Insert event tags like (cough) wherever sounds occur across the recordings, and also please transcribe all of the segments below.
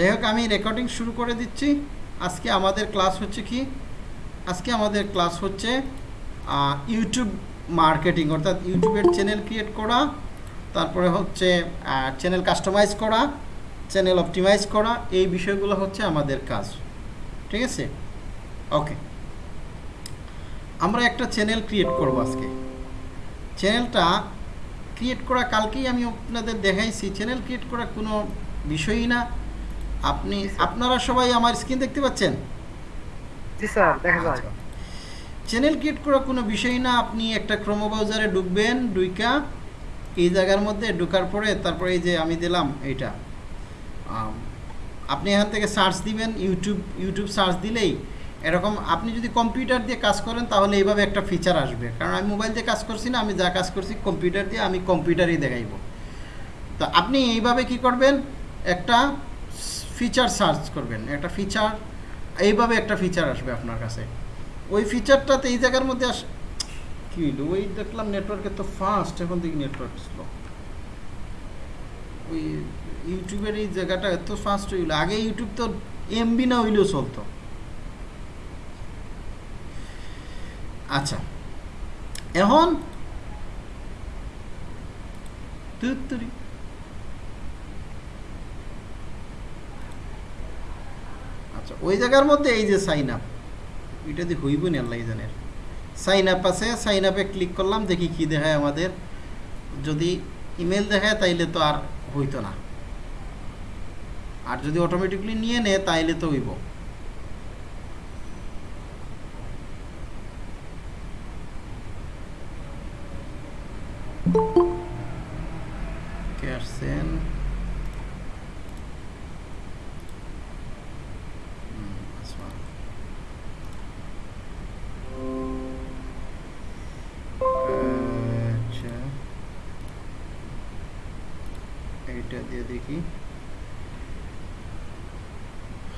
যাই হোক আমি রেকর্ডিং শুরু করে দিচ্ছি। আজকে আমাদের ক্লাস হচ্ছে কি? আজকে আমাদের ক্লাস হচ্ছে ইউটিউব মার্কেটিং অর্থাৎ ইউটিউবের চ্যানেল ক্রিয়েট করা, তারপরে হচ্ছে চ্যানেল কাস্টমাইজ করা চ্যানেল অপটিমাইজ করা, এই বিষয়গুলো হচ্ছে আমাদের কাজ। ঠিক আছে? ওকে আমরা একটা চ্যানেল ক্রিয়েট করব আজকে। চ্যানেলটা ক্রিয়েট করা, কালকেই আমি আপনাদের দেখাইছি। চ্যানেল ক্রিয়েট করা কোনো বিষয়ই না। আপনি আপনারা সবাই আমার স্ক্রিন দেখতে পাচ্ছেন? জি স্যার দেখা যায়। চ্যানেল ক্রিয়েট করা কোনো বিষয় না আপনি একটা ক্রোমো ব্রাউজারে ঢুকবেন ডুইকা এই জায়গার মধ্যে ঢোকার পরে তারপরে এই যে আমি দিলাম এইটা। আপনি এখান থেকে সার্চ দিবেন ইউটিউব ইউটিউব সার্চ দিলেই এরকম আপনি যদি কম্পিউটার দিয়ে কাজ করেন তাহলে এইভাবে একটা ফিচার আসবে। কারণ আমি মোবাইল দিয়ে কাজ করছি না আমি যা কাজ করছি কম্পিউটার দিয়ে আমি কম্পিউটারই দেখাইব। তো আপনি এইভাবে কি করবেন? একটা ফিচার সার্চ করবেন। একটা ফিচার এইভাবে একটা ফিচার আসবে আপনার কাছে। ওই ফিচারটাতে এই জায়গার মধ্যে আস কি ওই দেখলাম নেটওয়ার্কে তো ফাস্ট এখন দেখি নেটওয়ার্ক স্লো ওই ইউটিউবের এই জায়গাটা এত ফাস্ট হইল আগে ইউটিউব তো এমবি না হইলেও চলতো। আচ্ছা এখন তুত্তুরি। আচ্ছা ওই জায়গার মধ্যে এই যে সাইন আপ এটা দিয়ে হইব না আল্লাহ জানের সাইন আপ আছে সাইন আপে ক্লিক করলাম, দেখি কি দেখায় আমাদের। যদি ইমেল দেখায়, তাইলে তো আর হইতো না। আর যদি অটোমেটিকলি নিয়ে নেয়, তাইলে তো হইব। কে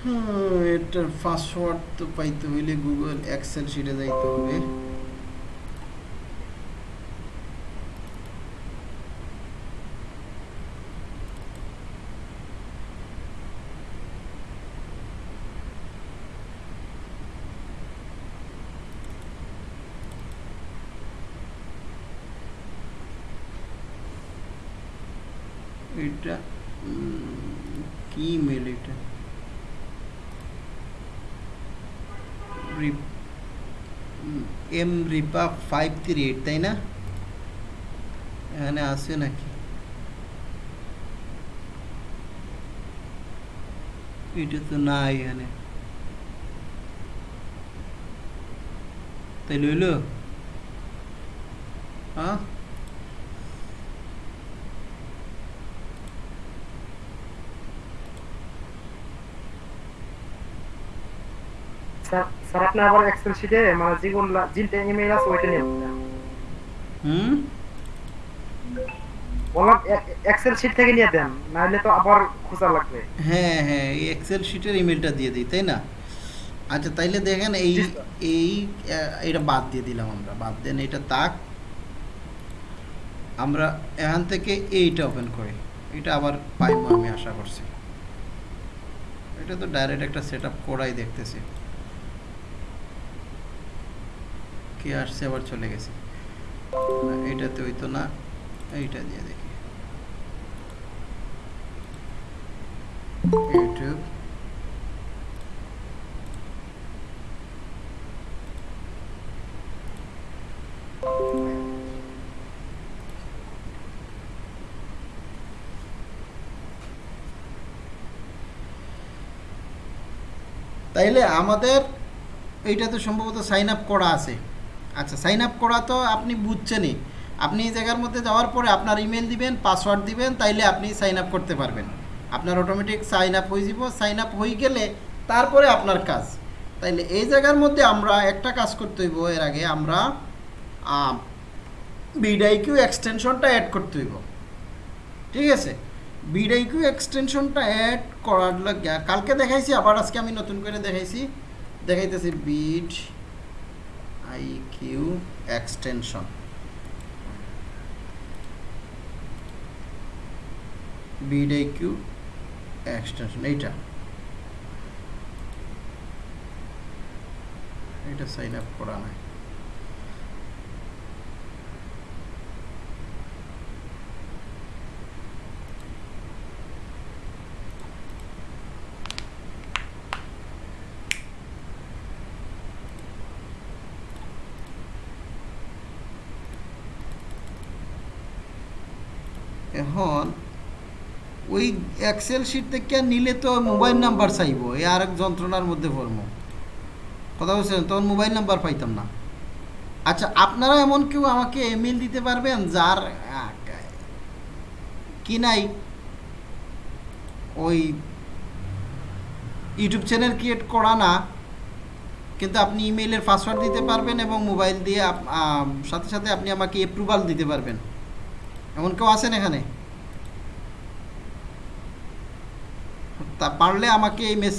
হ্যাঁ, এটার পাসওয়ার্ড তো পাইতে হইলে গুগল এক্সেল শিটে যাইতে হবে এটা উম, কি মেল এটা এম রিপা ফাইভ থ্রি এইট তাই না? এখানে আছে নাকি? এটা তো নাই এখানে। তাই লইল? হ্যাঁ? স্যার আপনি আবার এক্সেল শিটে মানে যেটা ইমেল আছে ওইটা নিয়ে হুম? বললাম এক্সেল শিট থেকে নিয়ে দেন নাহলে তো আবার খোঁজা লাগবে। হ্যাঁ হ্যাঁ এই এক্সেল শিটের ইমেলটা দিয়ে দিই তাই না? আচ্ছা তাইলে দেখেন এই এই এটা বাদ দিয়ে দিলাম আমরা বাদ দেন এটা তাক। আমরা এখান থেকে এইটা ওপেন করি এটা আবার পাইবো আমি আশা করছি। এটা তো ডাইরেক্ট একটা সেট আপ করাই দেখতেছি। কে আসছে আবার চলে গেছে। না, এইটাতে হইতো না এইটা দিয়ে দেখি। ইউটিউব। তাইলে আমাদের এইটা তো সম্ভবত সাইন আপ করা আছে। আচ্ছা সাইন আপ করা তো আপনি বুঝছেনই। আপনি এই জায়গার মধ্যে যাওয়ার পরে আপনার ইমেল দিবেন পাসওয়ার্ড দিবেন, তাইলে আপনি সাইন আপ করতে পারবেন। আপনার অটোমেটিক সাইন আপ হয়ে যাব। সাইন আপ হয়ে গেলে তারপরে আপনার কাজ। তাইলে এই জায়গার মধ্যে আমরা একটা কাজ করতে হইব। এর আগে আমরা বিডাইকিউ এক্সটেনশনটা অ্যাড করতে হইব। ঠিক আছে? বিডাইকিউ এক্সটেনশনটা অ্যাড করার লাগে কালকে দেখাইছি, আবার আজকে আমি নতুন করে দেখাইছি। দেখাইতেছি vidIQ extension. VidIQ extension এইটা। এটা সাইন আপ করা নাই। এখন ওই এক্সেল শিট থেকে নিলে তো মোবাইল নাম্বার চাইব, এই আর এক যন্ত্রণার মধ্যে পড়ব। কথা বলছেন তখন মোবাইল নাম্বার পাইতাম না। আচ্ছা আপনারা এমন কেউ আমাকে ইমেল দিতে পারবেন যার, কি নাই? ওই ইউটিউব চ্যানেল ক্রিয়েট করা না, কিন্তু আপনি ইমেইলের পাসওয়ার্ড দিতে পারবেন এবং মোবাইল দিয়ে সাথে সাথে আপনি আমাকে অ্যাপ্রুভাল দিতে পারবেন। এমন কেউ আছেন এখানে? তা পারলে আমাকে এই মেস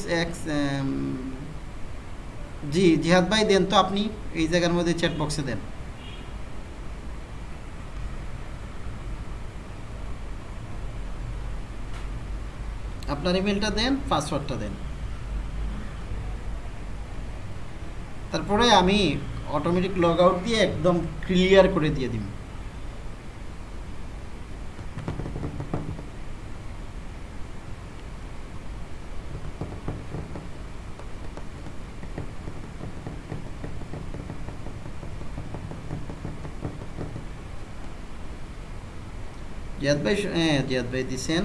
জি, জিহাদ ভাই দেন তো আপনি এই জায়গার মধ্যে চ্যাট বক্সে দেন। আপনার ইমেলটা দেন পাসওয়ার্ডটা দেন। তারপরে আমি অটোমেটিক লগ আউট দিয়ে একদম ক্লিয়ার করে দিয়ে দিব। জিয়াদ ভাই হ্যাঁ জিয়াদ ভাই দিছেন।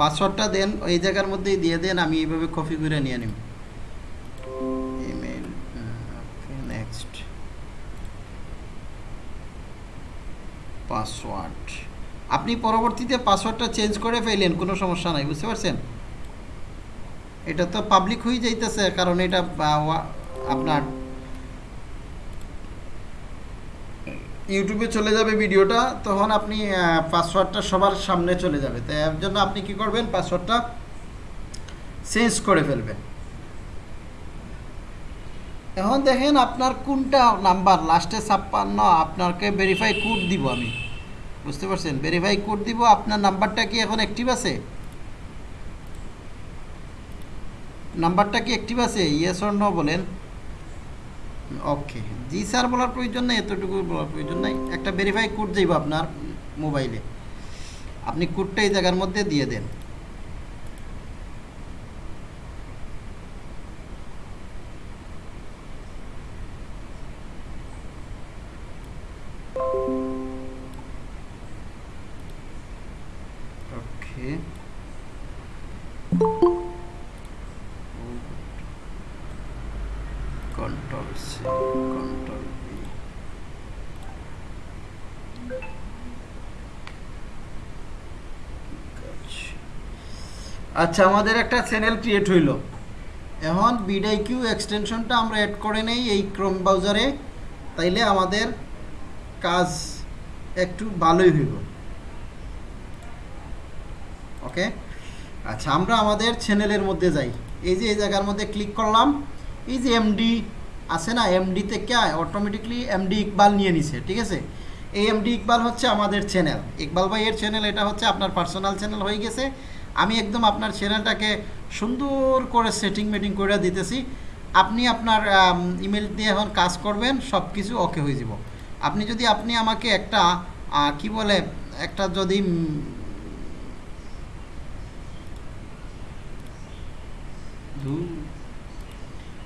পাসওয়ার্ডটা দেন এই জায়গার মধ্যেই দিয়ে দেন, আমি এইভাবে কপি করে নিয়ে নিব। Email next password. আপনি পরবর্তীতে পাসওয়ার্ডটা চেঞ্জ করে ফেলেন কোনো সমস্যা নাই, বুঝতে পারছেন? এটা তো পাবলিক হয়ে যাইতেছে, কারণ এটা আপনার ইউটিউবে চলে যাবে ভিডিওটা, তখন আপনি পাসওয়ার্ডটা সবার সামনে চলে যাবে। তাই এর জন্য আপনি কি করবেন? পাসওয়ার্ডটা চেঞ্জ করে ফেলবেন। এখন দেখেন আপনার কোনটা নাম্বার লাস্টে ছাপ্পান্ন, আপনাকে ভেরিফাই কোড দিব আমি। বুঝতে পারছেন? ভেরিফাই কোড দিব, আপনার নাম্বারটা কি এখন অ্যাক্টিভ আছে? নাম্বারটা কি অ্যাক্টিভ আছে? ইয়েস অর বলেন। ওকে জি স্যার, বলার প্রয়োজন নেই, এতটুকু বলার প্রয়োজন নেই। একটা ভেরিফাই কোড যাইব আপনার মোবাইলে আপনি কোডটা এই জায়গার মধ্যে দিয়ে দেন। আচ্ছা আমাদের একটা চ্যানেল ক্রিয়েট হইল। এখন বিডাই কিউ এক্সটেনশনটা আমরা অ্যাড করে নেই এই ক্রোম ব্রাউজারে তাইলে আমাদের কাজ একটু ভালোই হইব। ওকে আচ্ছা আমরা আমাদের চ্যানেলের মধ্যে যাই। এই যে এই জায়গার মধ্যে ক্লিক করলাম। এই যে এমডি আছে না এমডি থেকে অটোমেটিকলি এমডি ইকবাল নিয়ে নিছে, ঠিক আছে? এই এমডি ইকবাল হচ্ছে আমাদের চ্যানেল ইকবাল ভাইয়ের চ্যানেল এটা হচ্ছে আপনার পার্সোনাল চ্যানেল হয়ে গেছে। আমি একদম আপনার চ্যানেলটাকে সুন্দর করে সেটিং মেটিং করে দিতেছি। আপনি আপনার ইমেল দিয়ে এখন কাজ করবেন সব কিছু ওকে হয়ে যাব। আপনি যদি আপনি আমাকে একটা আহ, কি বলে একটা যদি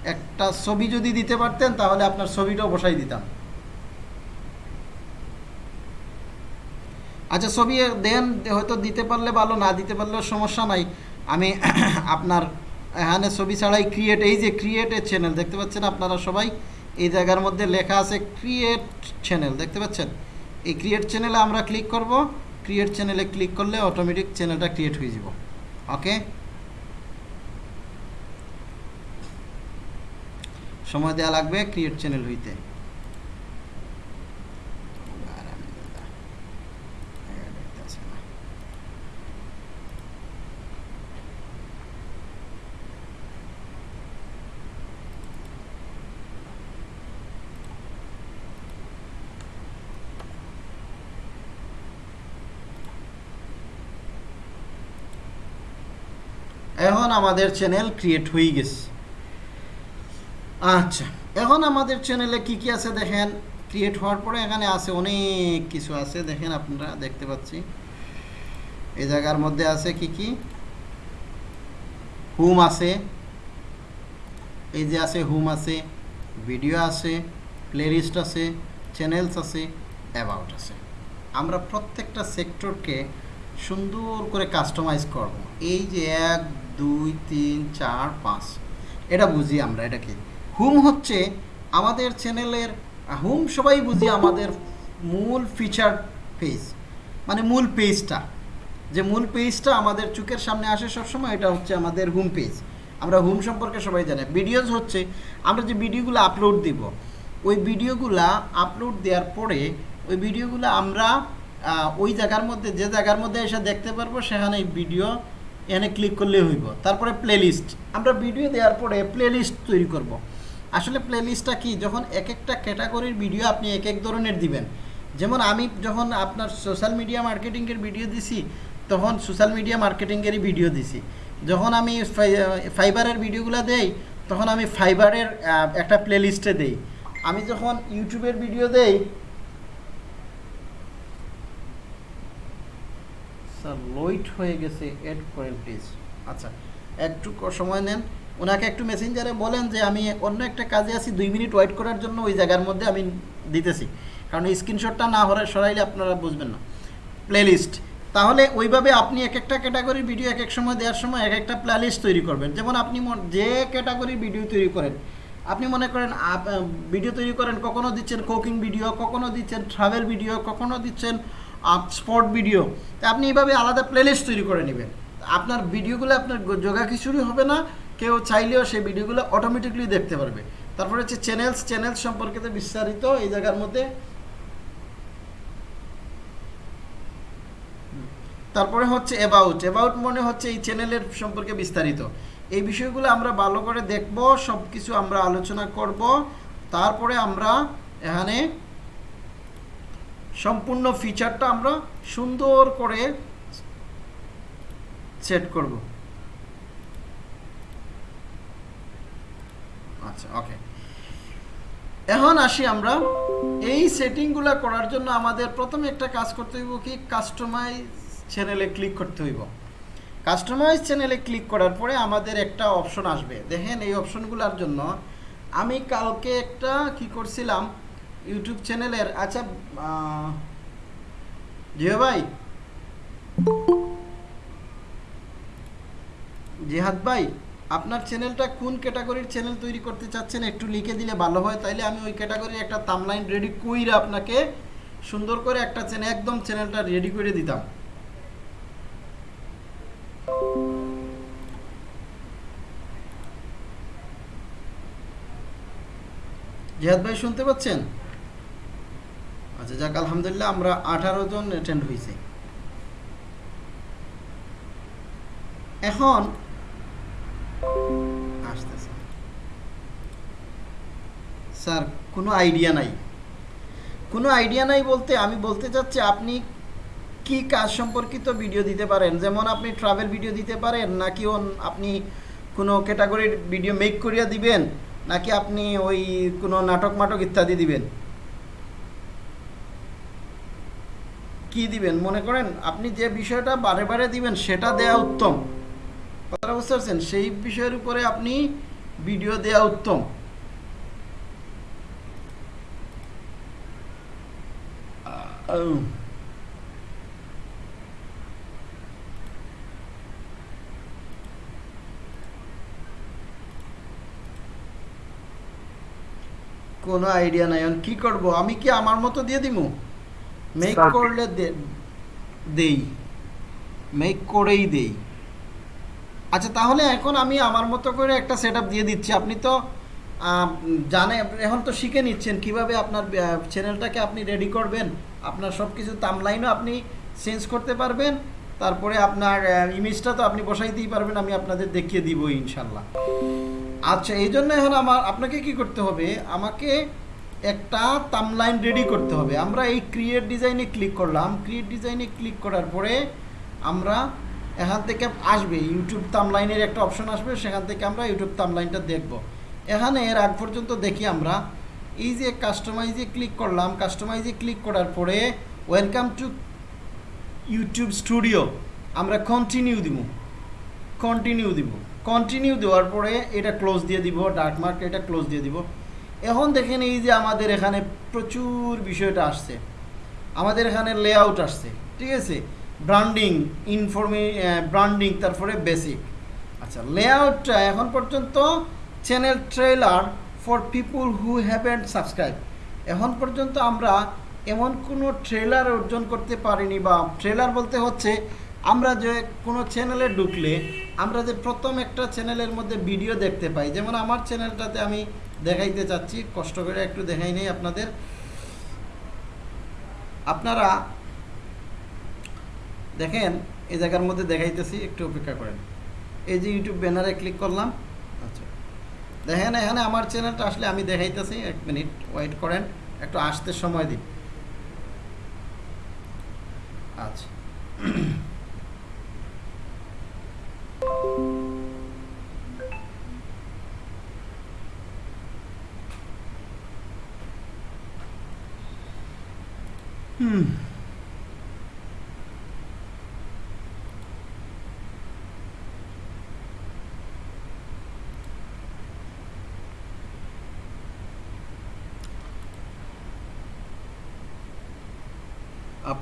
একটা ছবি যদি দিতে পারতেন তাহলে আপনার ছবিটাও বসাই দিতাম। আচ্ছা ছবি দেন, হয়তো দিতে পারলে ভালো, না দিতে পারলেও সমস্যা নাই। আমি (coughs) আপনার এখানে ছবি ছাড়াই ক্রিয়েট এই যে ক্রিয়েট এ চ্যানেল দেখতে পাচ্ছেন আপনারা সবাই? এই জায়গার মধ্যে লেখা আছে ক্রিয়েট চ্যানেল দেখতে পাচ্ছেন? এই ক্রিয়েট চ্যানেলে আমরা ক্লিক করব। ক্রিয়েট চ্যানেলে ক্লিক করলে অটোমেটিক চ্যানেলটা ক্রিয়েট হয়ে যাব। ওকে সময় দেওয়া লাগবে ক্রিয়েট চ্যানেল হইতে। এখন আমাদের চ্যানেল ক্রিয়েট হয়ে গেছে। আচ্ছা এখন আমাদের চ্যানেলে কি কি আছে দেখেন? ক্রিয়েট হওয়ার পরে এখানে আছে অনেক কিছু আছে। দেখেন আপনারা দেখতে পাচ্ছি। এই জায়গার মধ্যে আছে কি কি? হুম আছে। এই যে আছে হুম আছে ভিডিও আছে প্লেলিস্ট আছে চ্যানেলস আছে অ্যাবাউট আছে। আমরা প্রত্যেকটা সেক্টরকে সুন্দর করে কাস্টমাইজ করব। এই যে এক দুই, তিন, চার, পাঁচ। এটা বুঝি আমরা, এটা কি? হুম হচ্ছে আমাদের চ্যানেলের, হুম সবাই বুঝি আমাদের মূল ফিচার পেজ মানে মূল পেজটা যে মূল পেজটা আমাদের চোখের সামনে আসে সবসময়, এটা হচ্ছে আমাদের হোম পেজ আমরা হোম সম্পর্কে সবাই জানি। ভিডিওজ হচ্ছে, আমরা যে ভিডিওগুলো আপলোড দিব, ওই ভিডিওগুলা আপলোড দেওয়ার পরে, ওই ভিডিওগুলো আমরা ওই জায়গার মধ্যে, যে জায়গার মধ্যে এসে দেখতে পারব, সেখানে ভিডিও এখানে ক্লিক করলে হইব। তারপরে প্লেলিস্ট আমরা ভিডিও দেওয়ার পরে প্লেলিস্ট তৈরি করব। আসলে প্লেলিস্টটা কি? যখন এক একটা ক্যাটাগরির ভিডিও আপনি এক এক ধরনের দিবেন। যেমন আমি যখন আপনার সোশ্যাল মিডিয়া মার্কেটিংয়ের ভিডিও দিছি, তখন সোশ্যাল মিডিয়া মার্কেটিংয়েরই ভিডিও দিছি। যখন আমি ফাইবারের ভিডিওগুলো দেই, তখন আমি ফাইবারের একটা প্লেলিস্টে দেই। আমি যখন ইউটিউবের ভিডিও দেই স্যার লোইট হয়ে গেছে এড করেন প্লিজ আচ্ছা একটু সময় নেন। ওনাকে একটু মেসেঞ্জারে বলেন যে, আমি অন্য একটা কাজে আছি, দুই মিনিট ওয়েট করার জন্য ওই জায়গার মধ্যে আমি দিতেছি। কারণ স্ক্রিনশটটা না হলে সরাইলে আপনারা বুঝবেন না। প্লেলিস্ট তাহলে ওইভাবে আপনি এক একটা ক্যাটাগরির ভিডিও এক এক সময় দেওয়ার সময় এক একটা প্লেলিস্ট তৈরি করবেন। যেমন আপনি যে ক্যাটাগরির ভিডিও তৈরি করেন, আপনি মনে করেন ভিডিও তৈরি করেন কখনও দিচ্ছেন কুকিং ভিডিও কখনও দিচ্ছেন ট্রাভেল ভিডিও কখনও দিচ্ছেন স্পট ভিডিও, তা আপনি এইভাবে আলাদা প্লেলিস্ট তৈরি করে নেবেন। আপনার ভিডিওগুলো আপনার যোগা খিচুড়ি হবে না, কেউ চাইলেও সেই ভিডিওগুলো অটোমেটিকলি দেখতে পারবে। তারপরে হচ্ছে চ্যানেলস চ্যানেলস সম্পর্কে বিস্তারিত এই জায়গার মধ্যে। তারপরে হচ্ছে অ্যাবাউট অ্যাবাউট মনে হচ্ছে এই চ্যানেলের সম্পর্কে বিস্তারিত। এই বিষয়গুলো আমরা ভালো করে দেখব সব কিছু আমরা আলোচনা করব। তারপরে আমরা এখানে সম্পূর্ণ ফিচারটা আমরা সুন্দর করে সেট করব। আচ্ছা ওকে এখন আসি আমরা এই সেটিংগুলো করার জন্য আমাদের প্রথমে একটা কাজ করতে হইব কি? কাস্টমাইজ চ্যানেলে ক্লিক করতে হইব। কাস্টমাইজ চ্যানেলে ক্লিক করার পরে আমাদের একটা অপশন আসবে। দেখেন এই অপশনগুলোর জন্য আমি কালকে একটা কি করছিলাম? ইউটিউব চ্যানেলের আচ্ছা জিও ভাই। জিহাদ ভাই, আপনার চ্যানেলটা কোন ক্যাটাগরির চ্যানেল তৈরি করতে চাচ্ছেন একটু লিখে দিলে ভালো হয়, তাইলে আমি ওই ক্যাটাগরির একটা তামলাইন রেডি কইরা আপনাকে সুন্দর করে একটা চ্যানেল একদম চ্যানেলটা রেডি করে দিতাম। জিহাদ ভাই, শুনতে পাচ্ছেন? আচ্ছা যাক, আলহামদুলিল্লাহ আমরা আঠারো জন অ্যাটেন্ড হয়েছি এখন স্যার, কোনো আইডিয়া নাই। কোনো আইডিয়া নাই বলতে আমি বলতে চাচ্ছি, আপনি কি কাজ সম্পর্কিত ভিডিও দিতে পারেন? যেমন আপনি ট্রাভেল ভিডিও দিতে পারেন, নাকি আপনি কোনো ক্যাটাগরির ভিডিও মেক করিয়া দিবেন, নাকি আপনি ওই কোনো নাটক মাটক ইত্যাদি দিবেন? কি দিবেন? মনে করেন আপনি যে বিষয়টা বারে বারে দিবেন, সেটা দেয়া উত্তম। কথাটা বুঝতে পারছেন? সেই বিষয়ের উপরে আপনি ভিডিও দেয়া উত্তম। কোনো আইডিয়া নাই। কি করব? আমি কি আমার মতো দিয়ে দিমু? মেক করলে দেই মেক করেই দেই আচ্ছা তাহলে এখন আমি আমার মতো করে একটা সেট দিয়ে দিচ্ছি। আপনি তো জানে এখন তো শিখে নিচ্ছেন কীভাবে আপনার চ্যানেলটাকে আপনি রেডি করবেন। আপনার সব কিছু তামলাইনও আপনি চেঞ্জ করতে পারবেন। তারপরে আপনার ইমেজটা তো আপনি বসাই বসাইতেই পারবেন। আমি আপনাদের দেখিয়ে দিব ইনশাল্লাহ আচ্ছা এই জন্য এখন আমার আপনাকে কি করতে হবে? আমাকে একটা তামলাইন রেডি করতে হবে। আমরা এই ক্রিয়েট ডিজাইনে ক্লিক করলাম। ক্রিয়েট ডিজাইনে ক্লিক করার পরে আমরা এখান থেকে আসবে। ইউটিউব তামলাইনের একটা অপশন আসবে। সেখান থেকে আমরা ইউটিউব তামলাইনটা দেখব। এখানে এর আগ পর্যন্ত দেখি আমরা। এই যে কাস্টমাইজে ক্লিক করলাম। কাস্টমাইজে ক্লিক করার পরে ওয়েলকাম টু ইউটিউব স্টুডিও আমরা কন্টিনিউ দিব। কন্টিনিউ দিব। কন্টিনিউ দেওয়ার পরে এটা ক্লোজ দিয়ে দিব। ডার্ক মার্ক এটা ক্লোজ দিয়ে দিব। এখন দেখেন এই যে আমাদের এখানে প্রচুর বিষয়টা আসছে। আমাদের এখানে লেআউট আসছে, ঠিক আছে? ব্র্যান্ডিং ইনফরমে ব্র্যান্ডিং তারপরে বেসিক আচ্ছা লেআউটটা এখন পর্যন্ত channel trailer for people who haven't subscribe এখন পর্যন্ত আমরা এমন কোনো ট্রেলার অর্জন করতে পারিনি বা ট্রেলার বলতে হচ্ছে, আমরা যে কোনো চ্যানেলে ঢুকলে আমরা যে প্রথম একটা চ্যানেলের মধ্যে ভিডিও দেখতে পাই। যেমন আমার চ্যানেলটাতে আমি দেখাইতে চাচ্ছি কষ্ট করে একটু দেখাই নেই আপনাদের। আপনারা দেখেন এই জায়গার মধ্যে দেখাইতেছি একটু অপেক্ষা করেন। এই যে ইউটিউব ব্যানারে ক্লিক করলাম। আচ্ছা। দেখেন এখানে আমার চ্যানেলটা আসলে আমি দেখাইতেছি এক মিনিট ওয়েট করেন একটু আসতে সময় দিন।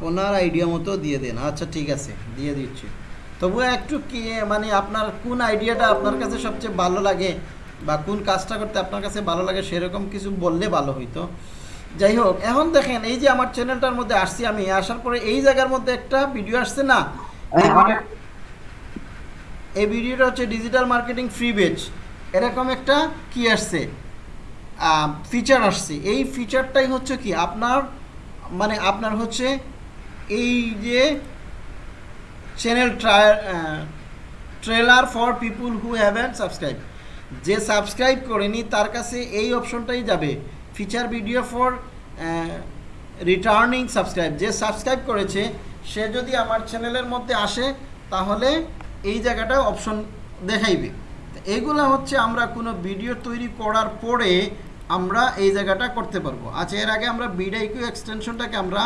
আপনার আইডিয়া মতো দিয়ে দেন। আচ্ছা ঠিক আছে দিয়ে দিচ্ছি। তবুও একটু কি মানে আপনার কোন আইডিয়াটা আপনার কাছে সবচেয়ে ভালো লাগে বা কোন কাজটা করতে আপনার কাছে ভালো লাগে সেরকম কিছু বললে ভালো হইতো। যাই হোক এখন দেখেন এই যে আমার চ্যানেলটার মধ্যে আসছি আমি। আসার পরে এই জায়গার মধ্যে একটা ভিডিও আসছে না? এই ভিডিওটা হচ্ছে ডিজিটাল মার্কেটিং ফ্রি বেচ এরকম একটা কি আসছে? ফিচার আসছে। এই ফিচারটাই হচ্ছে কি আপনার মানে আপনার হচ্ছে এই যে channel trailer for people who have haven't subscribe যে সাবস্ক্রাইব করেনি, তার কাছে এই অপশনটাই যাবে। Feature video for returning subscribe যে সাবস্ক্রাইব করেছে, সে যদি আমার চ্যানেলের মধ্যে আসে, তাহলে এই জায়গাটা অপশন দেখাইবে। এইগুলো হচ্ছে আমরা কোনো ভিডিও তৈরি করার পরে আমরা এই জায়গাটা করতে পারব। আচ্ছা এর আগে আমরা বিডাইকিউ এক্সটেনশনটাকে আমরা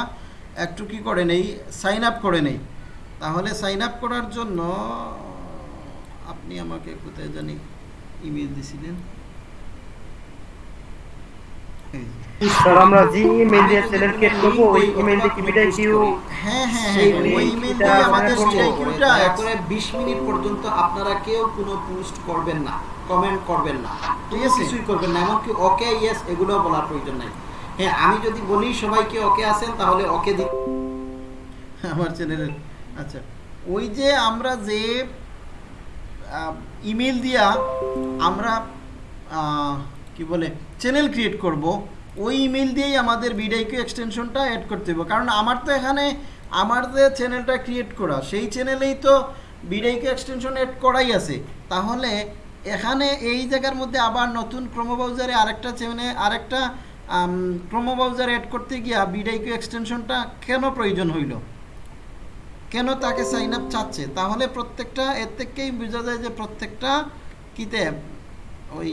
একটু কি করে নেই? সাইন আপ করে নেই। তাহলে সাইন আপ করার জন্য আপনি আমাকে কোথায় জানি ইমেল দিছিলেন। স্যার আমরা যে ইমেল দিয়ে চ্যানেল ক্রিয়েট করব ওই ইমেলটা কি বিদায় কিউ হ্যাঁ হ্যাঁ সেই হ্যাঁ ওই ইমেল দিয়ে আমাদের আমরা স্টে করব। কিউটা একবারে 20 মিনিট পর্যন্ত আপনারা কেউ কোনো পোস্ট করবেন না কমেন্ট করবেন না। ঠিক আছে? কিছুই করবেন না। এমনকি ওকে ইয়েস এগুলো বলার প্রয়োজন নাই। হ্যাঁ আমি যদি বলি সবাইকে ওকে আছেন, তাহলে ওকে দি আমার চ্যানেলের আচ্ছা ওই যে আমরা যে ইমেল দিয়া আমরা কি বলে চ্যানেল ক্রিয়েট করব, ওই ইমেল দিয়েই আমাদের বিডাইকিউ এক্সটেনশনটা অ্যাড করতে হবে কারণ আমার তো এখানে আমার যে চ্যানেলটা ক্রিয়েট করা, সেই চ্যানেলেই তো বিডাইকিউ এক্সটেনশন অ্যাড করাই আছে। তাহলে এখানে এই জায়গার মধ্যে আবার নতুন ক্রোমো ব্রাউজারে আরেকটা চ্যানেলে আরেকটা ক্রোমো ব্রাউজার অ্যাড করতে গিয়া বিডাইকিউ এক্সটেনশনটা কেন প্রয়োজন হইল? কেন তাকে সাইন আপ চাচ্ছে? তাহলে প্রত্যেকটা, এর থেকেই বোঝা যায় যে প্রত্যেকটা কিতে, ওই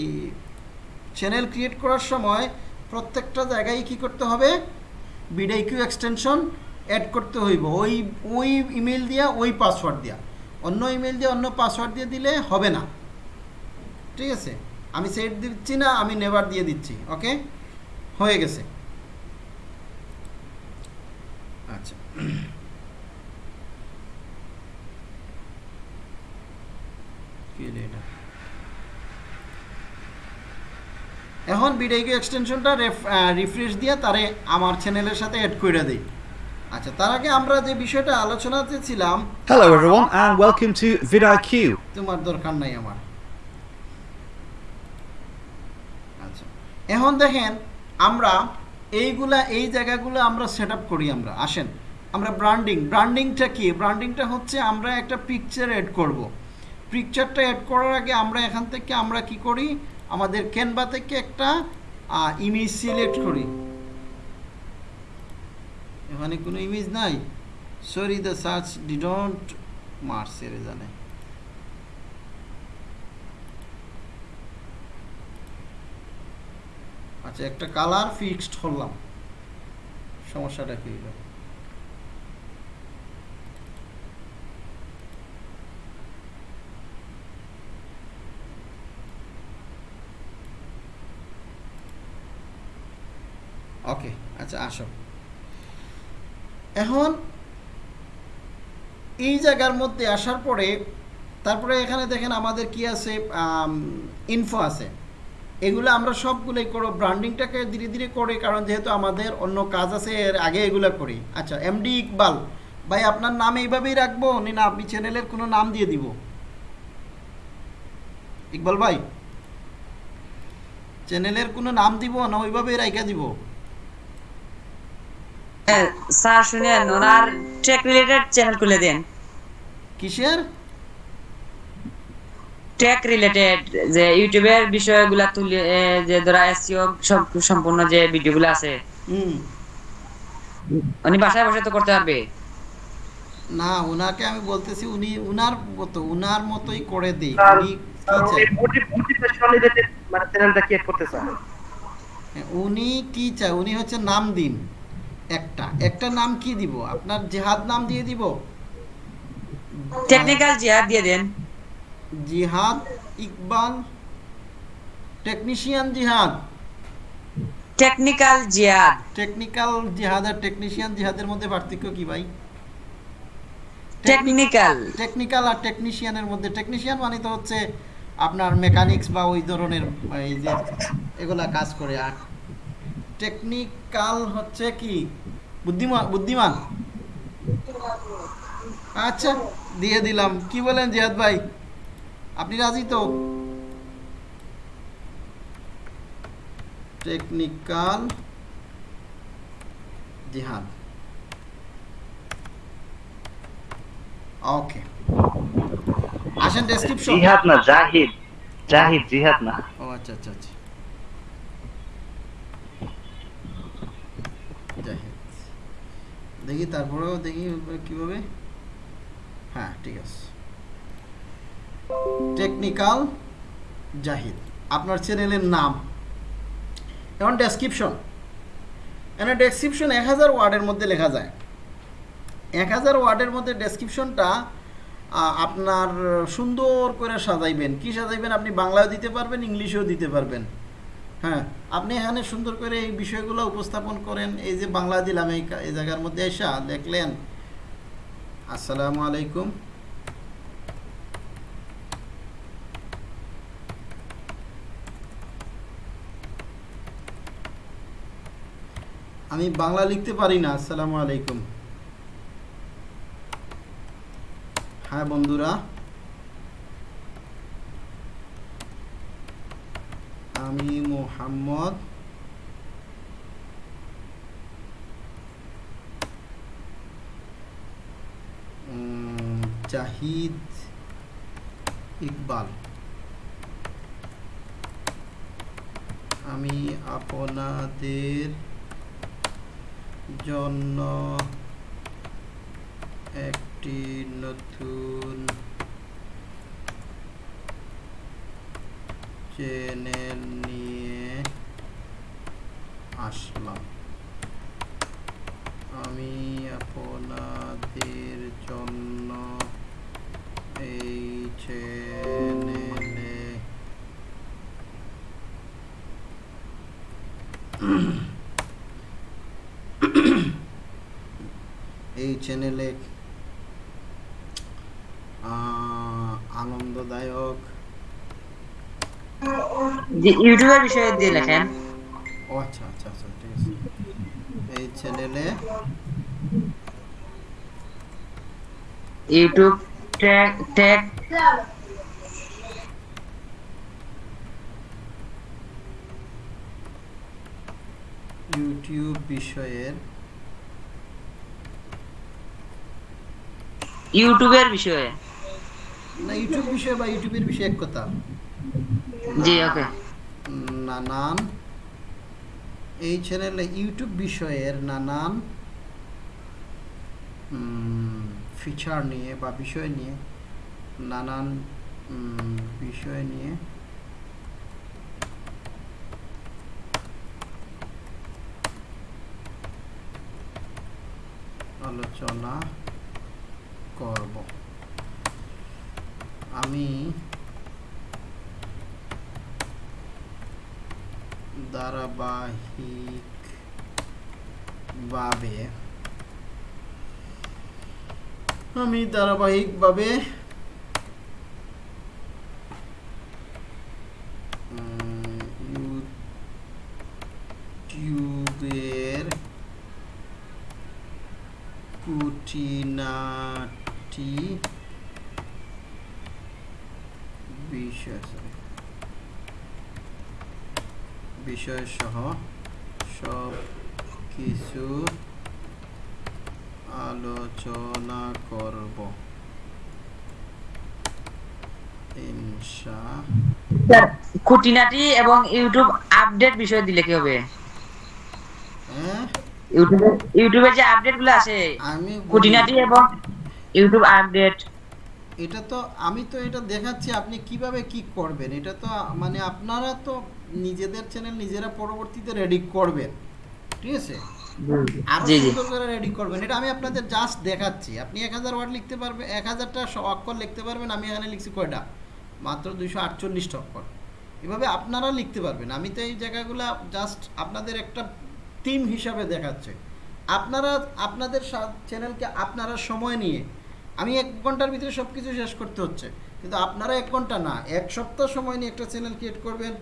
চ্যানেল ক্রিয়েট করার সময় প্রত্যেকটা জায়গায় কি করতে হবে? বিডাইকিউ এক্সটেনশন অ্যাড করতে হইব। ওই ওই ইমেল দিয়া, ওই পাসওয়ার্ড দিয়া। অন্য ইমেল দিয়ে, অন্য পাসওয়ার্ড দিয়ে দিলে হবে না। ঠিক আছে? আমি সেট দিচ্ছি না, আমি নেভার দিয়ে দিচ্ছি ওকে হয়ে গেছে আচ্ছা? এখন বিডাইকিউ এক্সটেনশনটা রিফ্রেশ দিয়ে তারে আমার চ্যানেলের সাথে অ্যাড করে দেই আচ্ছা তার আগে আমরা যে বিষয়টা আলোচনাতে ছিলাম Hello everyone and welcome to vidIQ. তোমার দরকার নাই আমার আচ্ছা এখন দেখেন আমরা এইগুলা, এই জায়গাগুলো আমরা সেট করি আমরা। আসেন, আমরা ব্র্যান্ডিং ব্র্যান্ডিংটা কি? ব্র্যান্ডিংটা হচ্ছে আমরা একটা পিকচার অ্যাড করব। পিকচারটা অ্যাড করার আগে আমরা এখান থেকে আমরা কি করি? আমাদের ক্যানভা থেকে একটা ইমেজ সিলেক্ট করি। এখানে কোনো ইমেজ নাই? সরি দ্য সার্চ ডি ডিডন্ট মার্স এর জানে। আচ্ছা একটা কালার ফিক্সড করলাম। সমস্যাটা কি হলো? ওকে আচ্ছা আসো। এখন এই জায়গার মধ্যে আসার পরে, তারপরে এখানে দেখেন আমাদের কি আছে? ইনফো আছে। এগুলো আমরা সবগুলোই করো ব্র্যান্ডিংটাকে ধীরে ধীরে করি কারণ যেহেতু আমাদের অন্য কাজ আছে এর আগে এগুলো করি। আচ্ছা এমডি ইকবাল ভাই আপনার নাম এইভাবেই রাখব? নি না আপনি চ্যানেলের কোনো নাম দিয়ে দিব। ইকবাল ভাই চ্যানেলের কোনো নাম দিব না ওইভাবেই রাইখা দিব। হ্যাঁ, স্যার শুনেন ওনার টেক রিলেটেড চ্যানেল খুলে দেন। কিসের? টেক রিলেটেড যে ইউটিউবের বিষয়গুলা তুলে যে ধরা এসইও সব সম্পূর্ণ যে ভিডিওগুলো আছে। উনি বাসায় বসে তো করতে পারবে? না ওনাকে আমি বলতেছি উনি উনার মতো উনার মতোই করে দিই উনি কি চায়? মানে চ্যানেলটা ক্রিয়েট করতে চান হ্যাঁ, উনি কি চায়? উনি হচ্ছে নাম দিন। একটা। একটা নাম কি দিব? আপনার জেহাদ নাম দিয়ে দিব? টেকনিক্যাল জিহাদ দিয়ে দেন। Jihad Iqbal technician Jihad. Technical Jihad. Technical Jihad আর টেকনিশিয়ান জিহাদের মধ্যে পার্থক্য কি ভাই? টেকনিক্যাল টেকনিক্যাল আর টেকনিশিয়ানের মধ্যে। টেকনিশিয়ান মানে তো হচ্ছে আপনার মেকানিক্স বা ওই ধরনের এই যে এগুলা কাজ করে। আর টেকনিক্যাল হচ্ছে কি? বুদ্ধিমান বুদ্ধিমান। আচ্ছা দিয়ে দিলাম। কি বলেন জিয়াদ ভাই? রাজি তো? টেকনিক্যাল জিহাদ। ওকে আসেন ডেসক্রিপশন জিহাদ না জাহিদ। জাহিদ জিহাদ না। ও আচ্ছা আচ্ছা আচ্ছা। জাহিদ। দেখি তারপরেও দেখি কীভাবে। হ্যাঁ ঠিক আছে। টেকনিক্যাল জাহিদ। আপনার চ্যানেলের নাম। এখন ডেসক্রিপশন এখানে ডেসক্রিপশন এক হাজার ওয়ার্ডের মধ্যে লেখা যায়। এক হাজার ওয়ার্ডের মধ্যে ডেসক্রিপশনটা আপনার সুন্দর করে সাজাইবেন। কি সাজাইবেন? আপনি বাংলাও দিতে পারবেন, ইংলিশেও দিতে পারবেন। হ্যাঁ আপনি এখানে সুন্দর করে এই বিষয়গুলো উপস্থাপন করেন। এই যে বাংলা দিলাম এই জায়গার মধ্যে এসা দেখলেন। আসসালামু আলাইকুম। আমি বাংলা লিখতে পারি না, আসসালামু আলাইকুম। হ্যাঁ বন্ধুরা। আমি মোহাম্মদ জাহিদ ইকবাল। আমি আপনাদের জন্য একটি নতুন চ্যানেল নিয়ে আসলাম। আমি আপনাদের জন্য এই চ্যানেলে এই চ্যানেলে আনন্দদায়ক। যে ইউটিউবের বিষয়ে দিয়ে লেখেন। ও আচ্ছা আচ্ছা আচ্ছা ঠিক আছে। এই চ্যানেলে ইউটিউব ইউটিউব বিষয়ের ইউটিউবের বিষয়ে? না ইউটিউব বিষয়ে বা ইউটিউবের বিষয়ে এক কথা। জি ওকে। নানান। এই চ্যানেলে ইউটিউব বিষয়ের নানান ফিচার নিয়ে বা বিষয় নিয়ে নানান বিষয় নিয়ে আলোচনা করব। আমি ধারাবাহিকভাবে আমি ধারাবাহিকভাবে উম, ইউটিউবের খুঁটিনাটি বিষয় sorry, বিষয় সহ সব কিছু আলোচনা করব ইনশা খুঁটিনাটি এবং ইউটিউব আপডেট বিষয় দিলে কি হবে? হ্যাঁ? ইউটিউবে ইউটিউবে যে আপডেটগুলো আসে আমি খুঁটিনাটি এবং ইউটিউব আপডেট। এটা তো আমি তো এটা দেখাচ্ছি আপনি কীভাবে কি করবেন? এটা তো মানে আপনারা তো নিজেদের চ্যানেল নিজেরা পরবর্তীতে রেডি করবেন। ঠিক আছে? আরও জি জি। সুন্দর করে রেডি করবেন। এটা আমি আপনাদের জাস্ট দেখাচ্ছি। আপনি এক হাজার ওয়ার্ড লিখতে পারবেন এক হাজারটা স- অক্ষর লিখতে পারবেন আমি এখানে লিখছি কয়টা? মাত্র দুইশো আটচল্লিশটা অক্ষর। এভাবে আপনারা লিখতে পারবেন। আমি তো এই জায়গাগুলো জাস্ট আপনাদের একটা টিম হিসাবে দেখাচ্ছে। আপনারা, আপনাদের চ্যানেলকে আপনারা সময় নিয়ে, আমি এক ঘণ্টার ভিতরে সব কিছু শেষ করতে হচ্ছে। কিন্তু আপনারা এক ঘণ্টা না, এক সপ্তাহ সময় নিয়ে একটা চ্যানেল ক্রিয়েট করবেন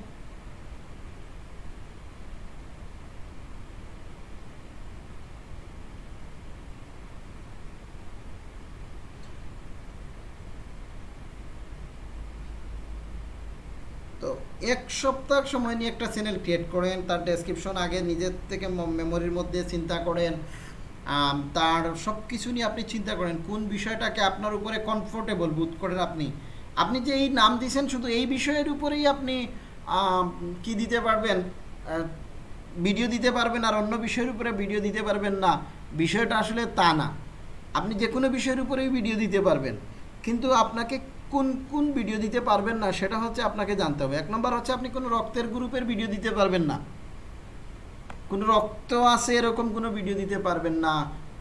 তো এক সপ্তাহ সময় নিয়ে একটা চ্যানেল ক্রিয়েট করেন, তার ডেসক্রিপশন আগে নিজের থেকে মেমোরির মধ্যে চিন্তা করেন তার সব কিছু নিয়ে আপনি চিন্তা করেন, কোন বিষয়টাকে আপনার উপরে কমফোর্টেবল বোধ করেন আপনি। আপনি যে এই নাম দিয়েছেন শুধু এই বিষয়ের উপরেই আপনি কি দিতে পারবেন ভিডিও দিতে পারবেন, আর অন্য বিষয়ের উপরে ভিডিও দিতে পারবেন না। বিষয়টা আসলে তা না। আপনি যে কোনো বিষয়ের উপরেই ভিডিও দিতে পারবেন। কিন্তু আপনাকে কোন কোন ভিডিও দিতে পারবেন না, সেটা হচ্ছে আপনাকে জানতে হবে। এক নম্বর হচ্ছে আপনি কোনো রক্তের গ্রুপের ভিডিও দিতে পারবেন না। কোনো রক্ত আছে এরকম কোনো ভিডিও দিতে পারবেন না।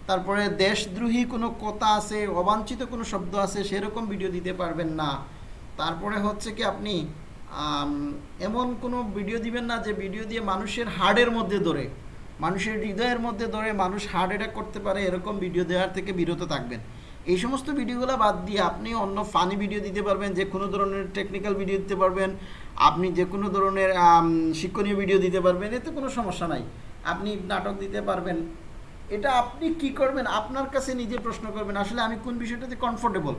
তারপরে দেশদ্রোহী কোনো কথা আছে, অবাঞ্ছিত কোনো শব্দ আছে, সেরকম ভিডিও দিতে পারবেন না। তারপরে হচ্ছে কি আপনি এমন কোনো ভিডিও দিবেন না যে ভিডিও দিয়ে মানুষের হার্টের মধ্যে ধরে, মানুষের হৃদয়ের মধ্যে ধরে মানুষ হার্ট অ্যাটাক করতে পারে, এরকম ভিডিও দেওয়ার থেকে বিরত থাকবেন। এই সমস্ত ভিডিওগুলো বাদ দিয়ে আপনি অন্য ফানি ভিডিও দিতে পারবেন, যে কোনো ধরনের টেকনিক্যাল ভিডিও দিতে পারবেন, আপনি যে কোনো ধরনের শিক্ষণীয় ভিডিও দিতে পারবেন, এতে কোনো সমস্যা নাই। আপনি নাটক দিতে পারবেন। এটা আপনি কি করবেন? আপনার কাছে নিজে প্রশ্ন করবেন, আসলে আমি কোন বিষয়টাতে কমফোর্টেবল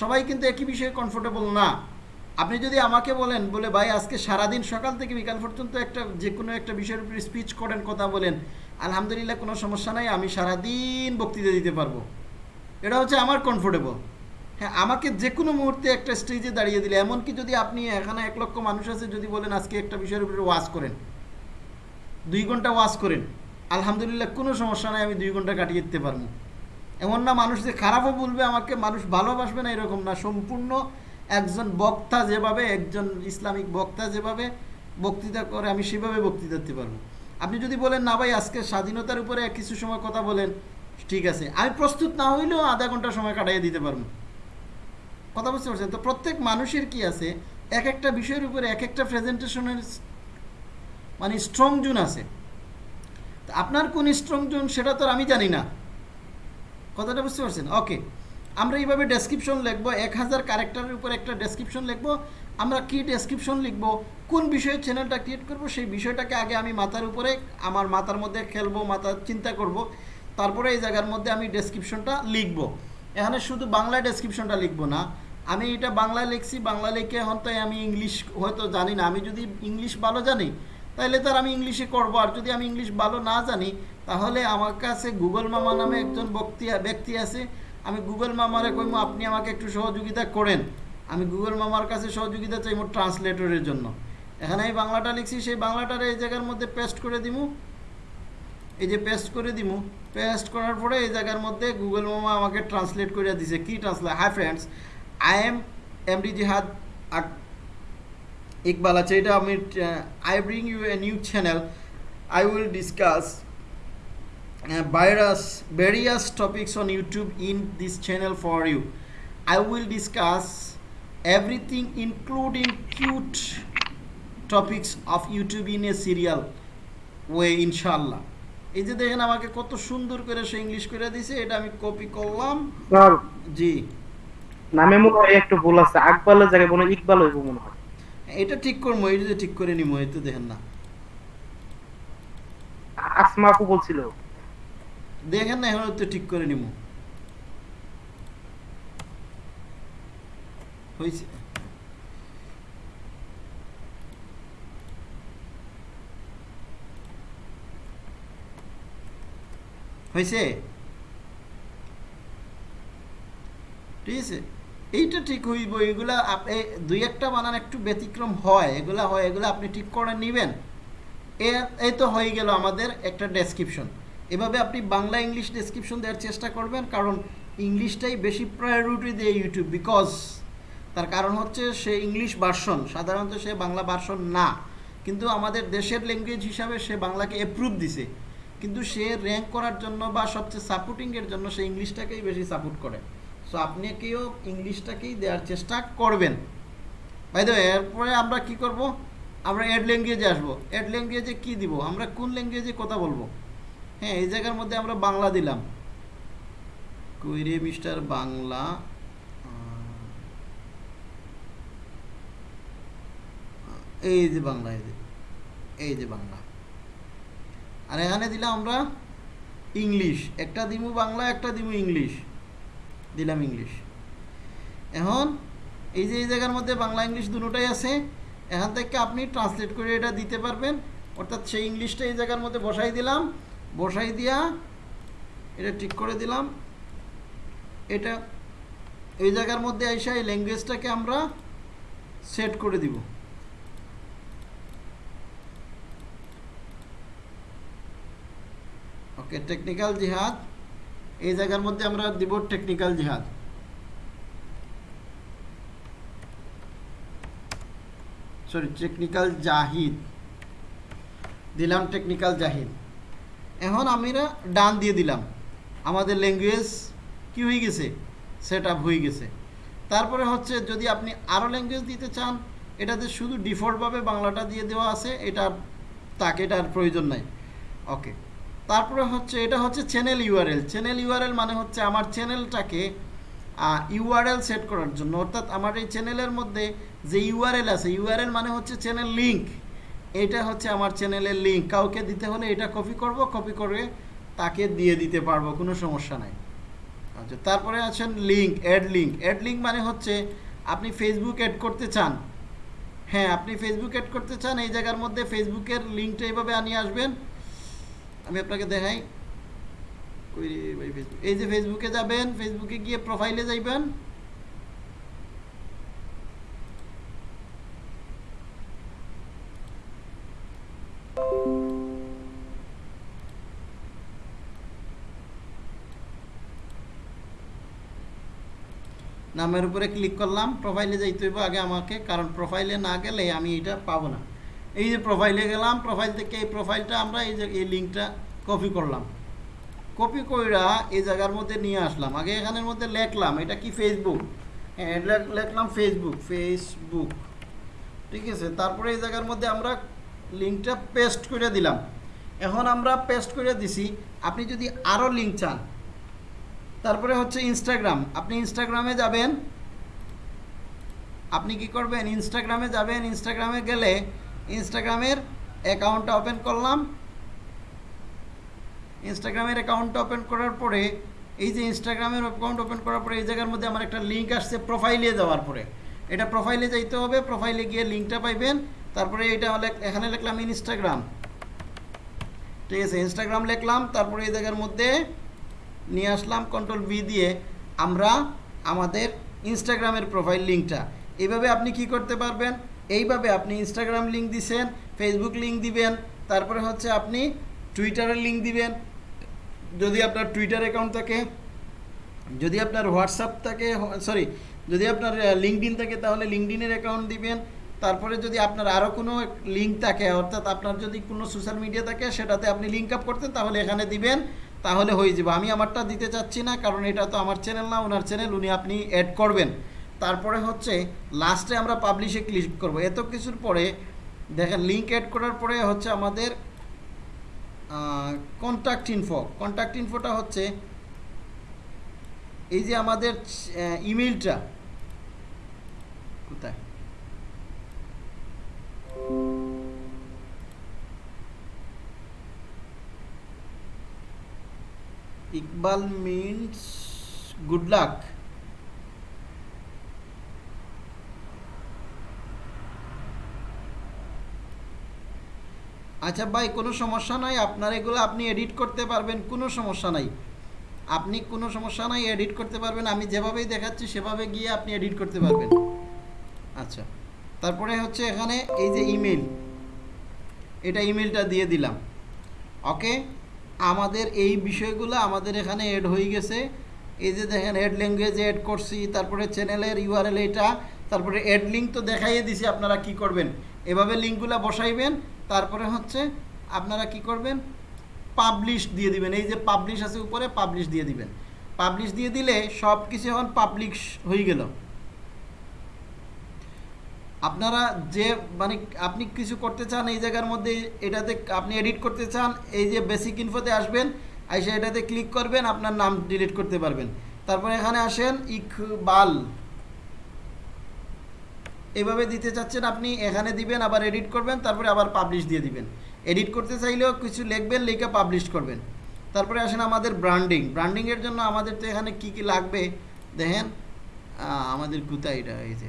সবাই কিন্তু একই বিষয়ে কমফোর্টেবল না। আপনি যদি আমাকে বলেন, বলে, ভাই, আজকে সারাদিন সকাল থেকে বিকাল পর্যন্ত একটা, যে কোনো একটা বিষয়ের উপরে স্পিচ করেন, কথা বলেন, আলহামদুলিল্লাহ কোনো সমস্যা নাই, আমি সারাদিন বক্তৃতা দিতে পারব। এটা হচ্ছে আমার কমফোর্টেবল হ্যাঁ আমাকে যে কোনো মুহূর্তে একটা স্টেজে দাঁড়িয়ে দিলে, এমনকি যদি আপনি এখানে এক লক্ষ মানুষ আছে, যদি বলেন আজকে একটা বিষয়ের উপরে ওয়াজ করেন, দুই ঘণ্টা ওয়াজ করেন, আলহামদুলিল্লাহ কোনো সমস্যা নাই, আমি দুই ঘণ্টা কাটিয়ে দিতে পারব। এমন না মানুষ যে খারাপও বলবে, আমাকে মানুষ ভালোবাসবে না, এরকম না। সম্পূর্ণ একজন বক্তা যেভাবে, একজন ইসলামিক বক্তা যেভাবে বক্তৃতা করে, আমি সেভাবে বক্তৃতা দিতে পারব। আপনি যদি বলেন, না ভাই, আজকে স্বাধীনতার উপরে কিছু সময় কথা বলেন ঠিক আছে। আমি প্রস্তুত না হইলেও আধা ঘণ্টা সময় কাটাইয়ে দিতে পারব। কথা বুঝতে পারছেন? তো প্রত্যেক মানুষের কি আছে? এক একটা বিষয়ের উপরে এক একটা প্রেজেন্টেশনের মানে স্ট্রং জোন আছে। আপনার কোন স্ট্রং জোন সেটা তো আমি জানি না। কথাটা বুঝতে পারছেন? ওকে আমরা এইভাবে ডেসক্রিপশন লিখব, এক হাজার ক্যারেক্টারের উপর একটা ডেসক্রিপশন লিখব, আমরা কি ডেসক্রিপশন লিখব, কোন বিষয়ে চ্যানেলটা ক্রিয়েট করব, সেই বিষয়টাকে আগে আমি মাথার উপরে, আমার মাথার মধ্যে খেলব মাথার চিন্তা করব তারপরে এই জায়গার মধ্যে আমি ডেসক্রিপশনটা লিখব। এখানে শুধু বাংলায় ডেসক্রিপশনটা লিখব না। আমি এটা বাংলায় লিখছি বাংলা লিখে এখন তাই আমি ইংলিশ হয়তো জানি না। আমি যদি ইংলিশ ভালো জানি তাহলে তার আমি ইংলিশে করব। আর যদি আমি ইংলিশ ভালো না জানি, তাহলে আমার কাছে গুগল মামা নামে একজন ব্যক্তি ব্যক্তি আছে। আমি গুগল মামারে কইমো, আপনি আমাকে একটু সহযোগিতা করেন। আমি গুগল মামার কাছে সহযোগিতা চাইব ট্রান্সলেটরের জন্য। এখানে আমি বাংলাটা লিখছি, সেই বাংলাটার এই জায়গার মধ্যে পেস্ট করে দিমু। এই যে পেস্ট করে দিব পেস্ট করার পরে এই জায়গার মধ্যে গুগল মামা আমাকে ট্রান্সলেট করিয়া দিছে। কি translate hi friends I am M D Jihad Iqbal আছে। এটা আমি I bring you a new channel I will discuss virus various topics on YouTube in this channel for you I will discuss everything including cute topics of YouTube in a serial way ইনশাল্লাহ এই যে দেখেন আমাকে কত সুন্দর করে সে English করে দিছে এটা আমি কপি করলাম। স্যার জি। নামে মনে হয় একটু ভুল আছে আকবালের জায়গায় মনে ইকবাল হইব মনে হয়। এটা ঠিক করব এটা যে ঠিক করে নিবো এই তো দেখেন না। আসমা আপু বলছিল। দেখেন না এখন তো ঠিক করে নিবো। হয়েছে হয়েছে? ঠিক আছে? এইটা ঠিক হইব, এগুলা দুই একটা বানান একটু ব্যতিক্রম হয়, এগুলা হয়, এগুলা আপনি ঠিক করে নেবেন। এই তো হয়ে গেল আমাদের একটা ডেসক্রিপশন এভাবে আপনি বাংলা ইংলিশ ডেসক্রিপশন দেওয়ার চেষ্টা করবেন, কারণ ইংলিশটাই বেশি প্রায়োরিটি দেয় ইউটিউব বিকজ তার কারণ হচ্ছে সে ইংলিশ ভার্সন সাধারণত সে বাংলা ভার্সন না। কিন্তু আমাদের দেশের ল্যাঙ্গুয়েজ হিসাবে সে বাংলাকে অ্যাপ্রুভ দিছে। কিন্তু সে র্যাঙ্ক করার জন্য বা সবচেয়ে সাপোর্টিংয়ের জন্য সে ইংলিশটাকেই বেশি সাপোর্ট করে। সো আপনিকেও ইংলিশটাকেই দেওয়ার চেষ্টা করবেন। ভাই তো এরপরে আমরা কি করব? আমরা অ্যাড ল্যাঙ্গুয়েজে আসব। অ্যাড ল্যাঙ্গুয়েজে কি দিব? আমরা কোন ল্যাঙ্গুয়েজে কথা বলব? হ্যাঁ এই জায়গার মধ্যে আমরা বাংলা দিলাম। কুইরে মিস্টার বাংলা এই যে বাংলা, এই যে এই যে বাংলা। আর এখানে দিলাম আমরা ইংলিশ। একটা দিমু বাংলা, একটা দিমু ইংলিশ। দিলাম ইংলিশ। এখন এই যে এই জায়গার মধ্যে বাংলা, ইংলিশ দুটোটাই আছে, এখান থেকে আপনি ট্রান্সলেট করে এটা দিতে পারবেন। অর্থাৎ সেই ইংলিশটা এই জায়গার মধ্যে বসাই দিলাম। বসাই দিয়া এটা ঠিক করে দিলাম। এটা এই জায়গার মধ্যে আইসা এই ল্যাঙ্গুয়েজটাকে আমরা সেট করে দিব। ওকে টেকনিক্যাল জিহাদ এই জায়গার মধ্যে আমরা দিব টেকনিক্যাল জিহাদ সরি টেকনিক্যাল জাহিদ দিলাম টেকনিক্যাল জাহিদ এখন আমরা ডান দিয়ে দিলাম। আমাদের ল্যাঙ্গুয়েজ কি হয়ে গেছে? সেট হয়ে গেছে। তারপরে হচ্ছে যদি আপনি আরও ল্যাঙ্গুয়েজ দিতে চান, এটাতে শুধু ডিফল্টভাবে বাংলাটা দিয়ে দেওয়া আছে, এটা তাকে, এটার প্রয়োজন নাই। ওকে তারপরে হচ্ছে, এটা হচ্ছে চ্যানেল ইউআরএল চ্যানেল ইউআরএল মানে হচ্ছে আমার চ্যানেলটাকে ইউআরএল সেট করার জন্য। অর্থাৎ আমার এই চ্যানেলের মধ্যে যে ইউআরএল আছে ইউআরএল মানে হচ্ছে চ্যানেল লিঙ্ক এটা হচ্ছে আমার চ্যানেলের লিঙ্ক কাউকে দিতে হলে এটা কপি করব কপি করে তাকে দিয়ে দিতে পারব, কোনো সমস্যা নাই। আচ্ছা তারপরে আছেন link add link add link মানে হচ্ছে, আপনি ফেসবুক অ্যাড করতে চান। হ্যাঁ আপনি ফেসবুক অ্যাড করতে চান, এই জায়গার মধ্যে ফেসবুকের লিঙ্কটা এইভাবে আনিয়ে আসবেন। আমি আপনাকে দেখাই। এই যে ফেসবুকে যাবেন ফেসবুকে গিয়ে প্রোফাইলে যাইবেন। নামের উপরে ক্লিক করলাম প্রোফাইলে যাইতে হইব। আগে আমাকে, কারণ প্রোফাইলে না গেলে আমি এটা পাবো না। এই যে প্রোফাইলে গেলাম প্রোফাইল থেকে এই প্রোফাইলটা আমরা এই যে, এই লিঙ্কটা কপি করলাম। কপি কইরা এই জায়গার মধ্যে নিয়ে আসলাম। আগে এখানের মধ্যে লেখলাম, এটা কি ফেসবুক হ্যাঁ লেখ- লেখলাম ফেসবুক ফেসবুক ঠিক আছে? তারপরে এই জায়গার মধ্যে আমরা লিঙ্কটা পেস্ট করে দিলাম। এখন আমরা পেস্ট করে দিছি, আপনি যদি আরও লিঙ্ক চান, তারপরে হচ্ছে ইনস্টাগ্রাম আপনি ইনস্টাগ্রামে যাবেন। আপনি কি করবেন? ইনস্টাগ্রামে যাবেন। ইনস্টাগ্রামে গেলে ইনস্টাগ্রামের অ্যাকাউন্টটা ওপেন করলাম। ইনস্টাগ্রামের অ্যাকাউন্টটা ওপেন করার পরে, এই যে ইনস্টাগ্রামের অ্যাকাউন্ট ওপেন করার পরে, এই জায়গার মধ্যে আমার একটা লিঙ্ক আসছে প্রোফাইলে যাওয়ার পরে। এটা প্রোফাইলে যাইতে হবে প্রোফাইলে গিয়ে লিঙ্কটা পাইবেন। তারপরে এটা এখানে লিখলাম ইনস্টাগ্রাম। ঠিক আছে, ইনস্টাগ্রাম লিখলাম, তারপরে এই জায়গার মধ্যে নিয়ে আসলাম কন্ট্রোল ভি দিয়ে আমরা আমাদের ইনস্টাগ্রামের প্রোফাইল লিঙ্কটা এইভাবে আপনি কি করতে পারবেন? এইভাবে আপনি ইনস্টাগ্রাম লিঙ্ক দিছেন ফেসবুক লিঙ্ক দিবেন, তারপরে হচ্ছে আপনি টুইটারের লিঙ্ক দিবেন। যদি আপনার টুইটার অ্যাকাউন্ট থাকে, যদি আপনার হোয়াটসঅ্যাপ থাকে সরি যদি আপনার লিঙ্কডিন থাকে, তাহলে লিঙ্কডিনের অ্যাকাউন্ট দিবেন। তারপরে যদি আপনার আরও কোনো লিঙ্ক থাকে, অর্থাৎ আপনার যদি কোনো সোশ্যাল মিডিয়া থাকে, সেটাতে আপনি লিঙ্ক আপ করতেন, তাহলে এখানে দিবেন, তাহলে হয়ে যাবে। আমি আমারটা দিতে চাচ্ছি না, কারণ এটা তো আমার চ্যানেল না, ওনার চ্যানেল উনি আপনি অ্যাড করবেন। তারপরে হচ্ছে লাস্টে আমরা পাবলিশে ক্লিক করব। এত কিছুর পরে দেখেন লিঙ্ক অ্যাড করার পরে হচ্ছে আমাদের কন্ট্যাক্ট ইনফো কন্ট্যাক্ট ইনফোটা হচ্ছে এই যে আমাদের ইমেলটা কোথায়? ইকবাল মিন্স গুড লাক আচ্ছা ভাই, কোনো সমস্যা নাই, আপনার এগুলো আপনি এডিট করতে পারবেন, কোনো সমস্যা নাই। আপনি কোনো সমস্যা নাই এডিট করতে পারবেন, আমি যেভাবেই দেখাচ্ছি, সেভাবে গিয়ে আপনি এডিট করতে পারবেন। আচ্ছা তারপরে হচ্ছে এখানে এই যে ইমেল এটা ইমেলটা দিয়ে দিলাম। ওকে, আমাদের এই বিষয়গুলো আমাদের এখানে এড হয়ে গেছে। এই যে দেখেন এড ল্যাঙ্গুয়েজ এড করছি, তারপরে চ্যানেলের ইউআরএল এটা, তারপরে এড লিঙ্ক তো দেখাইয়ে দিছি, আপনারা কি করবেন? এভাবে লিঙ্কগুলো বসাইবেন তারপরে হচ্ছে আপনারা কি করবেন? পাবলিশ দিয়ে দিবেন। এই যে পাবলিশ আছে উপরে পাবলিশ দিয়ে দিবেন। পাবলিশ দিয়ে দিলে সব কিছু এখন পাবলিশ হয়ে গেল। আপনারা যে মানে আপনি কিছু করতে চান এই জায়গার মধ্যে, এটাতে আপনি এডিট করতে চান, এই যে বেসিক ইনফোতে আসবেন এসে এটাতে ক্লিক করবেন, আপনার নাম ডিলিট করতে পারবেন। তারপরে এখানে আসেন, ইকবাল। এভাবে দিতে চাচ্ছেন আপনি, এখানে দিবেন, আবার এডিট করবেন, তারপরে আবার পাবলিশ দিয়ে দিবেন। এডিট করতে চাইলেও কিছু লিখবেন, লিখে পাবলিশ করবেন। তারপরে আসেন আমাদের ব্র্যান্ডিং ব্র্যান্ডিংয়ের জন্য আমাদের তো এখানে কি কি লাগবে? দেখেন আমাদের কোথায় এটা হয়েছে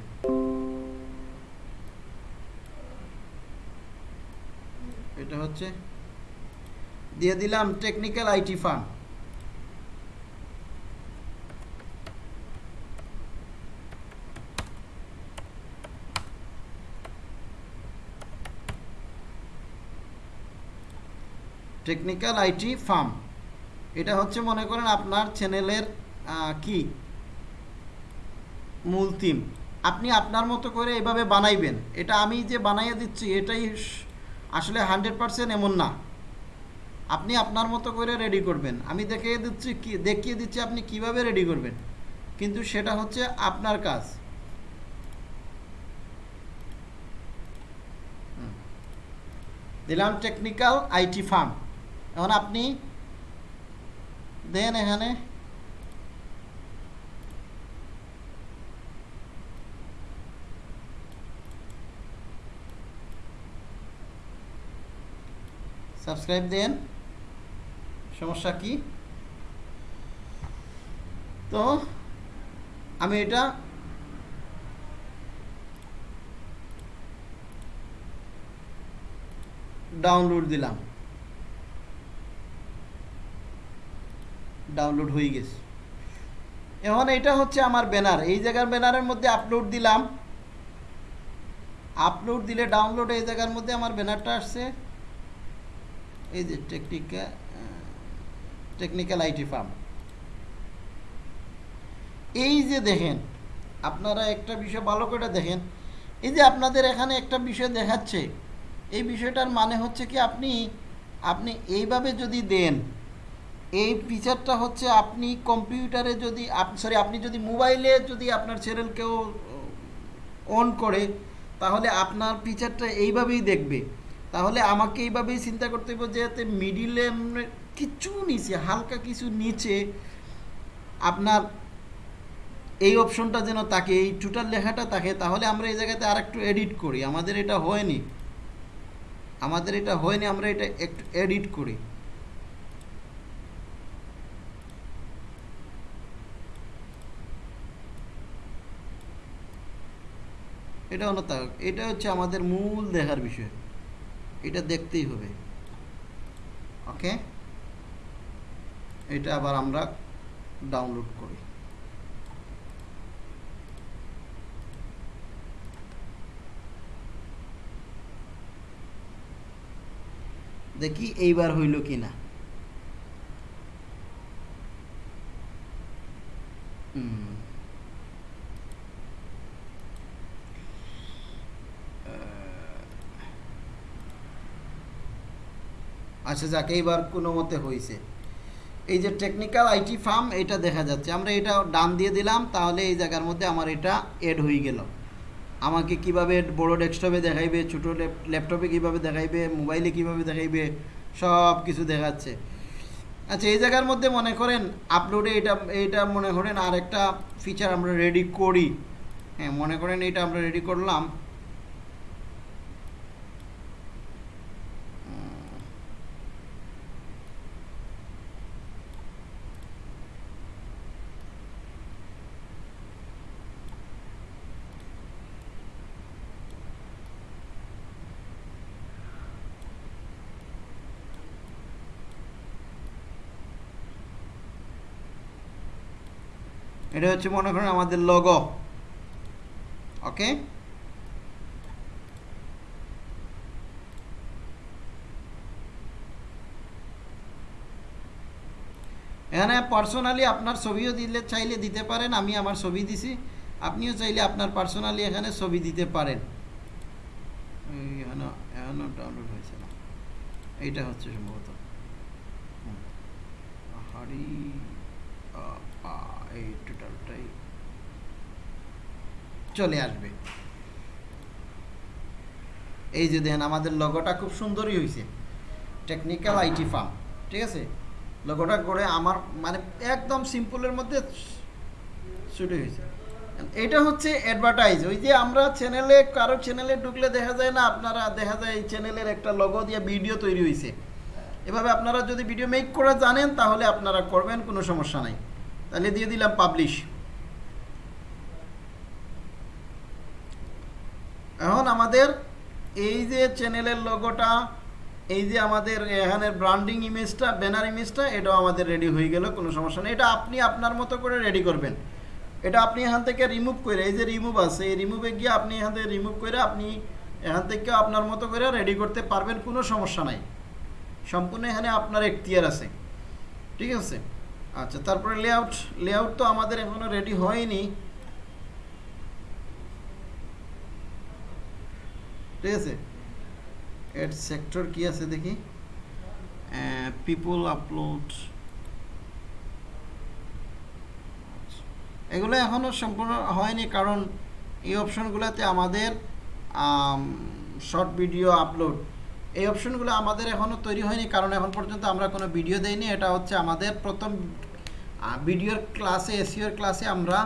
এটা হচ্ছে, দিয়ে দিলাম technical IT firm technical IT firm এটা হচ্ছে মনে করেন আপনার চ্যানেলের কি? মূল থিম আপনি আপনার মতো করে এভাবে বানাইবেন। এটা আমি যে বানাইয়ে দিচ্ছি, এটাই আসলে হান্ড্রেড পারসেন্ট এমন না। আপনি আপনার মতো করে রেডি করবেন। আমি দেখিয়ে দিচ্ছি কি, দেখিয়ে দিচ্ছি আপনি কীভাবে রেডি করবেন। কিন্তু সেটা হচ্ছে আপনার কাজ। দিলাম টেকনিক্যাল আইটি ফার্ম এখন আপনি দেন এখানে। সাবস্ক্রাইব দেন। সমস্যা কি? তো আমি এটা ডাউনলোড দিলাম। ডাউনলোড হয়ে গেছে। এখন এটা হচ্ছে আমার ব্যানার এই জায়গার ব্যানারের মধ্যে আপলোড দিলাম। আপলোড দিলে ডাউনলোড এই জায়গার মধ্যে আমার ব্যানারটা আসছে। এই যে টেকনিক্যাল টেকনিক্যাল আইটি ফার্ম এই যে দেখেন, আপনারা একটা বিষয় ভালো করে দেখেন। এই যে আপনাদের এখানে একটা বিষয় দেখাচ্ছে। এই বিষয়টার মানে হচ্ছে কি আপনি আপনি এইভাবে যদি দেন এই ফিচারটা হচ্ছে আপনি কম্পিউটারে যদি সরি আপনি যদি মোবাইলে যদি আপনার চ্যানেল কেউ অন করে, তাহলে আপনার ফিচারটা এইভাবেই দেখবে। তাহলে আমাকে এইভাবেই চিন্তা করতে হবে যে যাতে মিডিলে কিছু নিচে, হালকা কিছু নিচে আপনার এই অপশনটা যেন থাকে, এই টোটাল লেখাটা থাকে, তাহলে আমরা এই জায়গাতে আর একটু এডিট করি। আমাদের এটা হয়নি। আমাদের এটা হয়নি, আমরা এটা একটু এডিট করি। এটা তা এটা হচ্ছে আমাদের মূল দেখার বিষয়। এটা দেখতেই হবে। ওকে? এটা আবার আমরা ডাউনলোড করি। দেখি এইবার হইল কি না হুম। আচ্ছা যাক, এইবার কোনো মতে হয়েছে এই যে টেকনিক্যাল আইটি ফার্ম এটা দেখা যাচ্ছে। আমরা এটা ডান দিয়ে দিলাম, তাহলে এই জায়গার মধ্যে আমার এটা এড হয়ে গেল। আমাকে কীভাবে বড় ডেস্কটপে দেখাইবে, ছোটো ল্যাপটপে কীভাবে দেখাইবে মোবাইলে কীভাবে দেখাইবে, সব কিছু দেখাচ্ছে। আচ্ছা এই জায়গার মধ্যে মনে করেন আপলোডে এটা এটা মনে করেন আর একটা ফিচার আমরা রেডি করি। হ্যাঁ মনে করেন এটা আমরা রেডি করলাম। এটা হচ্ছে মনে করেন আমাদের লগো ওকে এখানে পার্সোনালি আপনার ছবিও দিলে, চাইলে দিতে পারেন, আমি আমার ছবি দিছি। আপনিও চাইলে আপনার পার্সোনালি এখানে ছবি দিতে পারেন। ডাউনলোড হয়েছে না। এইটা হচ্ছে সম্ভবত। হুম। এই টোটালটাই চলে আসবে। এই যে দেখেন, আমাদের লগোটা খুব সুন্দরই হয়েছে টেকনিক্যাল আইটি ফার্ম ঠিক আছে? লগোটা করে আমার মানে একদম সিম্পলের মধ্যে শুরু হয়েছে এটা হচ্ছে অ্যাডভার্টাইজ ওই যে আমরা চ্যানেলে কারও চ্যানেলে ঢুকলে দেখা যায় না, আপনারা দেখা যায় এই চ্যানেলের একটা লগো দিয়ে ভিডিও তৈরি হয়েছে এভাবে আপনারা যদি ভিডিও মেক করা জানেন, তাহলে আপনারা করবেন, কোনো সমস্যা নাই। তাহলে দিয়ে দিলাম পাবলিশ এখন আমাদের এই যে চ্যানেলের লোগোটা এই যে আমাদের এখানে ব্র্যান্ডিং ইমেজটা ব্যানার ইমেজটা এটাও আমাদের রেডি হয়ে গেল, কোনো সমস্যা নেই। এটা আপনি আপনার মতো করে রেডি করবেন। এটা আপনি এখান থেকে রিমুভ করে, এই যে রিমুভ আছে, এই রিমুভে গিয়ে আপনি এখান থেকে রিমুভ করে আপনি এখান থেকে আপনার মতো করে রেডি করতে পারবেন, কোনো সমস্যা নাই। সম্পূর্ণ এখানে আপনার এখতিয়ার আছে। ঠিক আছে? আচ্ছা তারপরে লেআউট লেআউট তো আমাদের এখনও রেডি হয়নি। ঠিক আছে? এর সেক্টর কি আছে দেখি? পিপল আপলোড এগুলো এখনও সম্পূর্ণ হয়নি কারণ এই অপশনগুলোতে আমাদের শর্ট ভিডিও আপলোড এই অপশনগুলো আমাদের এখনও তৈরি হয়নি, কারণ এখন পর্যন্ত আমরা কোনো ভিডিও দেইনি। এটা হচ্ছে আমাদের প্রথম ভিডিওর ক্লাসে এসিওর ক্লাসে আমরা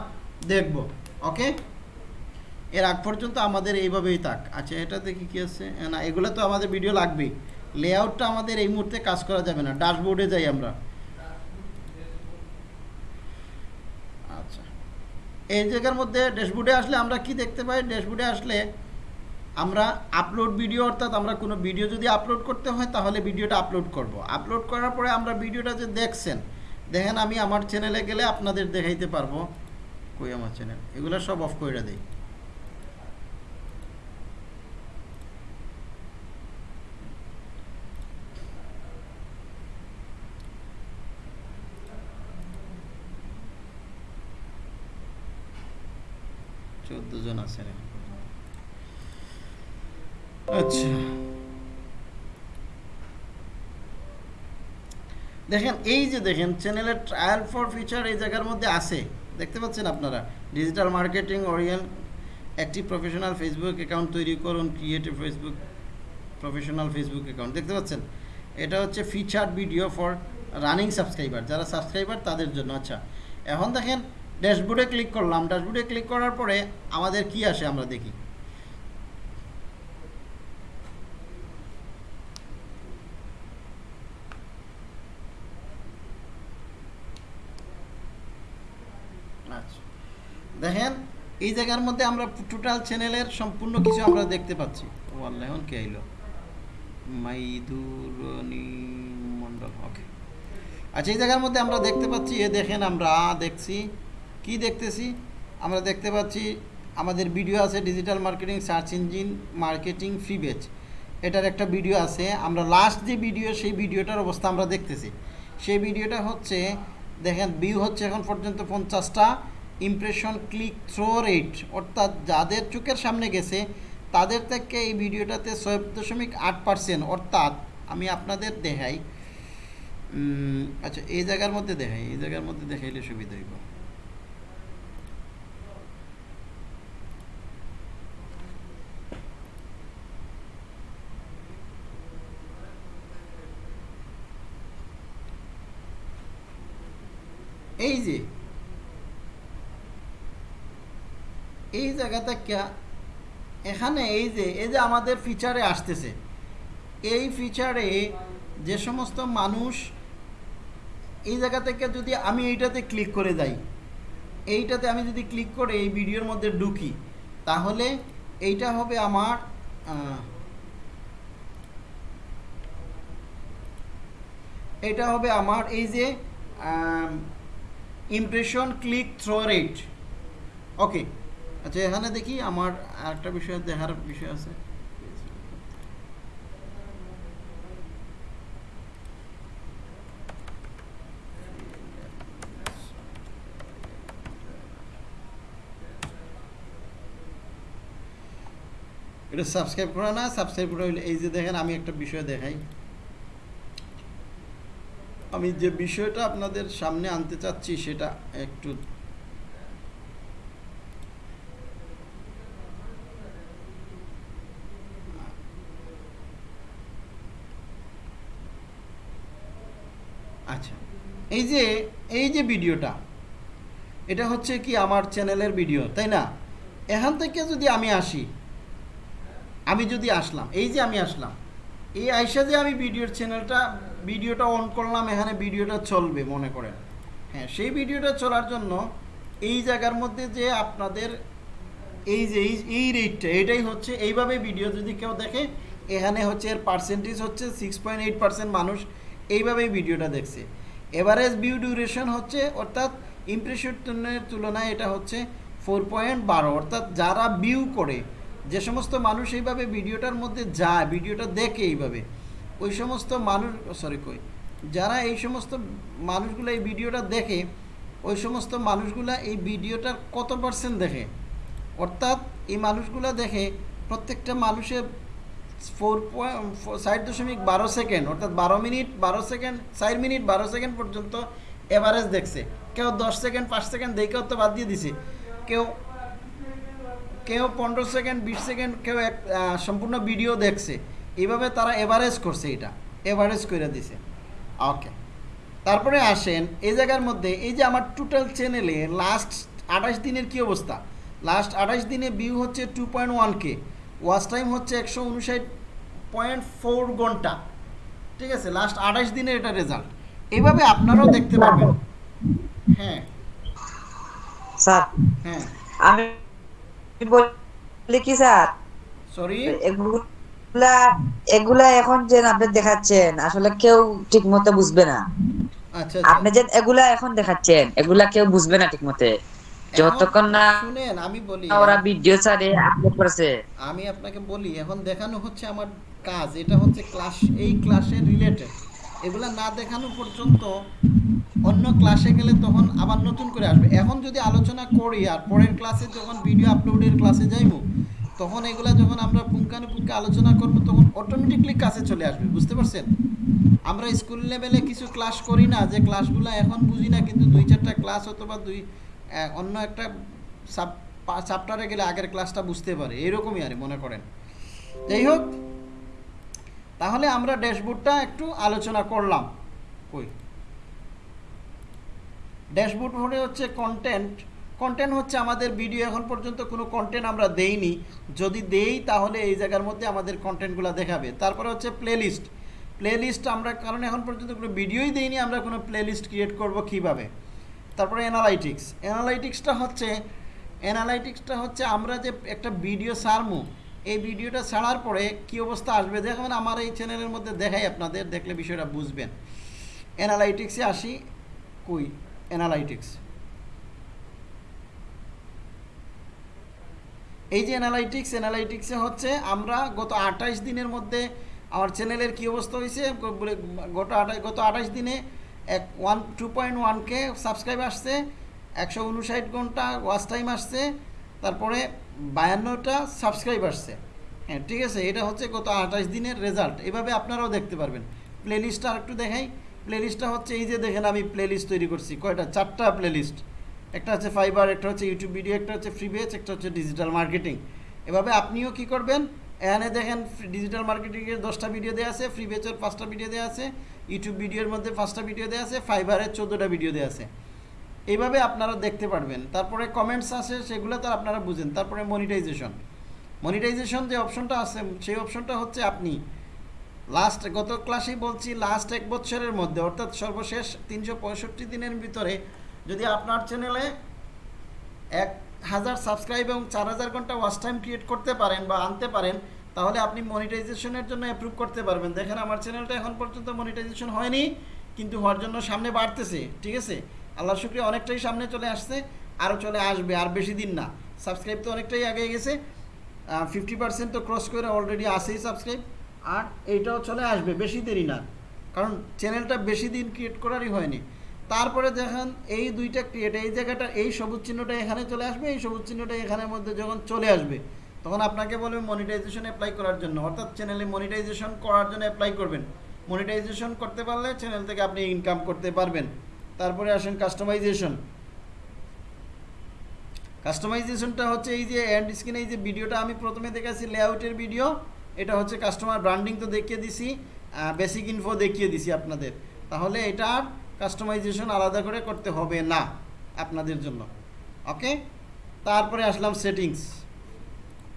দেখব, ওকে? এর আগ পর্যন্ত আমাদের এইভাবেই থাক। আচ্ছা এটা দেখি কী আছে? না, এগুলো তো আমাদের ভিডিও লাগবেই। লেআউটটা আমাদের এই মুহূর্তে কাজ করা যাবে না, ড্যাশবোর্ডে যাই আমরা। আচ্ছা এই জায়গার মধ্যে ড্যাশবোর্ডে আসলে আমরা কি দেখতে পাই? ড্যাশবোর্ডে আসলে আমরা আপলোড ভিডিও অর্থাৎ আমরা কোনো ভিডিও যদি আপলোড করতে হয়, তাহলে ভিডিওটা আপলোড করব। আপলোড করার পরে আমরা ভিডিওটা যে দেখছেন, দেখেন আমি আমার চ্যানেলে গেলে আপনাদের দেখাইতে পারব। কই আমার চ্যানেল এগুলো সব অফ করে দেই। চোদ্দ জন আছে। আচ্ছা। দেখেন, এই যে দেখেন চ্যানেলের ট্রায়াল ফর ফিচার এই জায়গার মধ্যে আছে। দেখতে পাচ্ছেন আপনারা? Digital marketing professional Facebook account তৈরি করুন creative Facebook professional Facebook account দেখতে পাচ্ছেন? এটা হচ্ছে feature video for running subscriber যারা সাবস্ক্রাইবার তাদের জন্য। আচ্ছা এখন দেখেন ড্যাশবোর্ডে ক্লিক করলাম। ড্যাশবোর্ডে ক্লিক করার পরে আমাদের কি আসে আমরা দেখি আচ্ছা দেখেন, এই জায়গার মধ্যে আমরা টোটাল চ্যানেলের সম্পূর্ণ কিছু আমরা দেখতে পাচ্ছি। ও আল্লাহ কে আইলো? মাইদুরনি ওকে আচ্ছা এই জায়গার মধ্যে আমরা দেখতে পাচ্ছি, এ দেখেন আমরা দেখছি। কি দেখতেছি? আমরা দেখতে পাচ্ছি, আমাদের ভিডিও আছে digital marketing search engine marketing free বেচ এটার একটা ভিডিও আছে, আমরা লাস্ট যে ভিডিও সেই ভিডিওটার অবস্থা আমরা দেখতেছি। সেই ভিডিওটা হচ্ছে, দেখেন ভিউ হচ্ছে এখন পর্যন্ত পঞ্চাশটা। ইমপ্রেশন ক্লিক থ্রো রেট অর্থাৎ যাদের চোখের সামনে গেছে, তাদের থেকে এই ভিডিওটাতে ছয় দশমিক আট পার্সেন্ট অর্থাৎ আমি আপনাদের দেখাই আচ্ছা এই জায়গার মধ্যে দেখাই, এই জায়গার মধ্যে দেখাইলে সুবিধা হইব। এই যে এই জায়গাটা কে এখানে এই যে এই যে আমাদের ফিচারে আসতেছে। এই ফিচারে যে সমস্ত মানুষ এই জায়গা থেকে যদি আমি এইটাতে ক্লিক করে যাই, এইটাতে আমি যদি ক্লিক করে এই ভিডিওর মধ্যে ঢুকি, তাহলে এইটা হবে আমার এটা হবে আমার এই যে impression click through rate okay আচ্ছা এখানে দেখি আমার আরেকটা বিষয়, দেখার বিষয় আছে। এটা সাবস্ক্রাইব করা না সাবস্ক্রাইব করা হইলে, এই যে দেখেন, আমি একটা বিষয় দেখাই। আমি যে বিষয়টা আপনাদের সামনে আনতে চাচ্ছি, সেটা একটু আচ্ছা। এই যে এই যে ভিডিওটা, এটা হচ্ছে কি আমার চ্যানেলের ভিডিও, তাই না? এখান থেকে যদি আমি আসি, আমি যদি আসলাম, এই যে আমি আসলাম, এই আইসা যে আমি ভিডিওর চ্যানেলটা, ভিডিওটা অন করলাম, এখানে ভিডিওটা চলবে, মনে করেন। হ্যাঁ সেই ভিডিওটা চলার জন্য এই জায়গার মধ্যে যে আপনাদের এই যে, এই রেটটা এটাই হচ্ছে, এইভাবে ভিডিও যদি কেউ দেখে, এখানে হচ্ছে এর পার্সেন্টেজ হচ্ছে সিক্স পয়েন্ট এইট পার্সেন্ট মানুষ এইভাবেই ভিডিওটা দেখছে। এভারেজ ভিউ ডিউরেশন হচ্ছে, অর্থাৎ ইমপ্রেশনের তুলনায় এটা হচ্ছে ফোর পয়েন্ট বারো, অর্থাৎ যারা ভিউ করে, যে সমস্ত মানুষ এইভাবে ভিডিওটার মধ্যে যায়, ভিডিওটা দেখে এইভাবে, ওই সমস্ত মানুষ সরি কই, যারা এই সমস্ত মানুষগুলো এই ভিডিওটা দেখে, ওই সমস্ত মানুষগুলা এই ভিডিওটার কত পার্সেন্ট দেখে? অর্থাৎ এই মানুষগুলো দেখে প্রত্যেকটা মানুষের ফোর পয়েন্ট দশমিক বারো সেকেন্ড অর্থাৎ বারো মিনিট, বারো সেকেন্ড চার মিনিট, বারো সেকেন্ড পর্যন্ত এভারেজ দেখছে। কেউ দশ সেকেন্ড পাঁচ সেকেন্ড দেখেও তো বাদ দিয়ে দিছে। কেউ কেউ পনেরো সেকেন্ড বিশ সেকেন্ড কেউ এক সম্পূর্ণ ভিডিও দেখছে। এইভাবে তারা এভারেজ করছে এটা। এভারেজ করে দিছে। ওকে তারপরে আসেন এই জায়গার মধ্যে, এই যে আমার টোটাল চ্যানেলে লাস্ট আঠাশ দিনের কি অবস্থা? লাস্ট আঠাশ দিনে ভিউ হচ্ছে two point one K watch time হচ্ছে একশো উনষাট পয়েন্ট ফোর ঘণ্টা। ঠিক আছে লাস্ট আঠাশ দিনের এটা রেজাল্ট এইভাবে আপনারাও দেখতে পাবেন হ্যাঁ। স্যার হ্যাঁ। আমি বলি কি স্যার? সরি এগুলা এগুলা এখন যে আপনি দেখাচ্ছেন আসলে কেউ ঠিক মতো বুঝবে না। আচ্ছা আপনি যে এগুলা এখন দেখাচ্ছেন এগুলা কেউ বুঝবে না ঠিক মতে যতক্ষণ না শুনেন আমি বলি ওরা ভিডিও ছাড়ে আপলোড করেছে। আমি আপনাকে বলি এখন দেখানো হচ্ছে আমার কাজ এটা হচ্ছে ক্লাস এই রিলেটেড এগুলা না দেখানো পর্যন্ত অন্য ক্লাসে গেলে তখন আবার নতুন করে আসবে। এখন যদি আলোচনা করি আর পরের ক্লাসে যখন ভিডিও আপলোডের ক্লাসে যাইব তখন এগুলা যখন আমরা পুঙ্খানুপুঙ্খে আলোচনা করব তখন অটোমেটিকলি কাছে চলে আসবে বুঝতে পারছেন? আমরা স্কুল লেভেলে কিছু ক্লাস করি না যে ক্লাসগুলো এখন বুঝি না কিন্তু দুই চারটা ক্লাস অথবা দুই অন্য একটা সাব চ্যাপ্টারে গেলে আগের ক্লাসটা বুঝতে পারে। এরকমই আর, মনে করেন। যাই হোক, তাহলে আমরা ড্যাশবোর্ডটা একটু আলোচনা করলাম। কই? ড্যাশবোর্ড হলে হচ্ছে কন্টেন্ট কন্টেন্ট হচ্ছে আমাদের ভিডিও এখন পর্যন্ত কোনো কন্টেন্ট আমরা দেইনি। যদি দেই, তাহলে এই জায়গার মধ্যে আমাদের কন্টেন্টগুলো দেখাবে। তারপরে হচ্ছে প্লেলিস্ট প্লেলিস্ট আমরা, কারণ এখন পর্যন্ত কোনো ভিডিওই দেইনি। আমরা কোনো প্লেলিস্ট ক্রিয়েট করব কীভাবে? তারপরে অ্যানালাইটিক্স অ্যানালাইটিক্সটা হচ্ছে অ্যানালাইটিক্সটা হচ্ছে আমরা যে একটা ভিডিও সারমু এই ভিডিওটা ছাড়ার পরে কি অবস্থা আসবে? দেখবেন আমার এই চ্যানেলের মধ্যে দেখাই আপনাদের, দেখলে বিষয়টা বুঝবেন। অ্যানালাইটিক্সে আসি, কই? অ্যানালাইটিক্স এই যে অ্যানালাইটিক্স অ্যানালাইটিক্সে হচ্ছে আমরা গত আঠাশ দিনের মধ্যে আমার চ্যানেলের কী অবস্থা হয়েছে গত আঠাশ গত আঠাশ দিনে এক one two point one K subscribe আসছে, একশো উনষাট ঘণ্টা ওয়াচ টাইম আসছে, তারপরে বায়ান্নটা সাবস্ক্রাইব আসছে। হ্যাঁ ঠিক আছে, এটা হচ্ছে গত আঠাশ দিনের রেজাল্ট এভাবে আপনারাও দেখতে পারবেন। প্লে প্লেলিস্টটা আরেকটু দেখাই প্লেলিস্টটা হচ্ছে এই যে দেখেন আমি প্লেলিস্ট তৈরি করছি, কয়টা? চারটা প্লেলিস্ট একটা হচ্ছে ফাইবার একটা হচ্ছে ইউটিউব ভিডিও একটা হচ্ছে ফ্রি বেচ একটা হচ্ছে ডিজিটাল মার্কেটিং এভাবে আপনিও কি করবেন? এখানে দেখেন ডিজিটাল মার্কেটিংয়ের দশটা ভিডিও দেওয়া আছে ফ্রি বেচের পাঁচটা ভিডিও দেওয়া আছে। ইউটিউব ভিডিওর মধ্যে পাঁচটা ভিডিও দেওয়া আছে ফাইবারের চোদ্দোটা ভিডিও দেওয়া আছে। এইভাবে আপনারা দেখতে পারবেন। তারপরে কমেন্টস আছে সেগুলো তো আপনারা বুঝেন। তারপরে মনিটাইজেশন মনিটাইজেশন যে অপশনটা আছে, সেই অপশনটা হচ্ছে আপনি লাস্ট গত ক্লাসেই বলছি লাস্ট এক বছরের মধ্যে, অর্থাৎ সর্বশেষ তিনশো পঁয়ষট্টি দিনের ভিতরে যদি আপনার চ্যানেলে এক হাজার সাবস্ক্রাইব এবং চার হাজার ঘণ্টা ওয়াচ টাইম ক্রিয়েট করতে পারেন বা আনতে পারেন তাহলে আপনি মনিটাইজেশনের জন্য অ্যাপ্রুভ করতে পারবেন। দেখেন আমার চ্যানেলটা এখন পর্যন্ত মনিটাইজেশন হয়নি, কিন্তু হওয়ার জন্য সামনে বাড়তেছে, ঠিক আছে? আল্লাহ শুক্রিয়া, অনেকটাই সামনে চলে আসছে আরও চলে আসবে, আর বেশি দিন না। সাবস্ক্রাইব তো অনেকটাই আগে গেছে ফিফটি পার্সেন্ট তো ক্রস করে অলরেডি আসেই সাবস্ক্রাইব আর এইটাও চলে আসবে, বেশি দেরি না। কারণ চ্যানেলটা বেশি দিন ক্রিয়েট করারই হয়নি। তারপরে দেখেন, এই দুইটা ক্রিয়েট এই জায়গাটা, এই সবুজ চিহ্নটা এখানে চলে আসবে, এই সবুজ চিহ্নটা এখানের মধ্যে যখন চলে আসবে তখন আপনাকে বলবে মনিটাইজেশন অ্যাপ্লাই করার জন্য। অর্থাৎ চ্যানেলে মনিটাইজেশন করার জন্য অ্যাপ্লাই করবেন। মনিটাইজেশন করতে পারলে চ্যানেল থেকে আপনি ইনকাম করতে পারবেন। তারপরে আসেন কাস্টমাইজেশন কাস্টমাইজেশনটা হচ্ছে এই যে অ্যান্ড স্ক্রিনে এই যে ভিডিওটা আমি প্রথমে দেখাচ্ছি লেআউটের ভিডিও এটা হচ্ছে কাস্টমার ব্র্যান্ডিং তো দেখিয়ে দিছি বেসিক ইনফো দেখিয়ে দিছি আপনাদের। তাহলে এটার কাস্টমাইজেশন আলাদা করে করতে হবে না আপনাদের জন্য। ওকে তারপরে আসলাম সেটিংস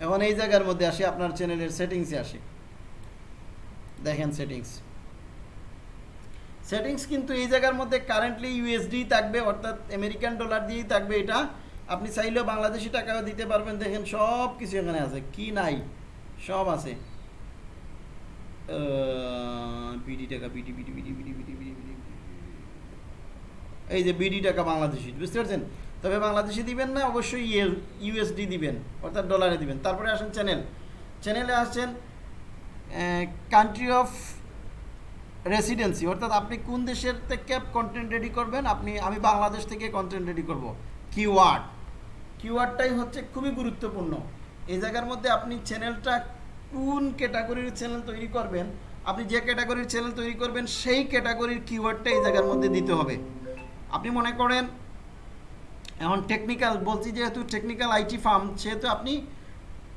এখন এই জায়গার মধ্যে আসি আপনার চ্যানেলের সেটিংসে আসি দেখেন সেটিংস সেটিংস কিন্তু এই জায়গার মধ্যে কারেন্টলি ইউএসডি থাকবে অর্থাৎ আমেরিকান ডলার দিয়েই থাকবে এটা আপনি চাইলেও বাংলাদেশি টাকাও দিতে পারবেন দেখেন সব কিছু এখানে আছে কি নাই সব আছে বিডি টাকা BD BD BD BD BD BD এই যে বিডি টাকা বাংলাদেশি বুঝতে পারছেন তবে বাংলাদেশি দিবেন না, অবশ্যই ইউএসডি দিবেন, অর্থাৎ ডলারে দিবেন। তারপরে আসেন চ্যানেল চ্যানেলে আসছেন কান্ট্রি অফ রেসিডেন্সি অর্থাৎ আপনি কোন দেশের থেকে কন্টেন্ট রেডি করবেন? আপনি, আমি বাংলাদেশ থেকে কন্টেন্ট রেডি করব। কিওয়ার্ড কিওয়ার্ডটাই হচ্ছে খুবই গুরুত্বপূর্ণ। এই জায়গার মধ্যে আপনি চ্যানেলটা কোন ক্যাটাগরির চ্যানেল তৈরি করবেন, আপনি যে ক্যাটাগরির চ্যানেল তৈরি করবেন, সেই ক্যাটাগরির কিওয়ার্ডটা এই জায়গার মধ্যে দিতে হবে। আপনি মনে করেন এখন টেকনিক্যাল বলছি যেহেতু টেকনিক্যাল আইটি ফার্ম সেহেতু আপনি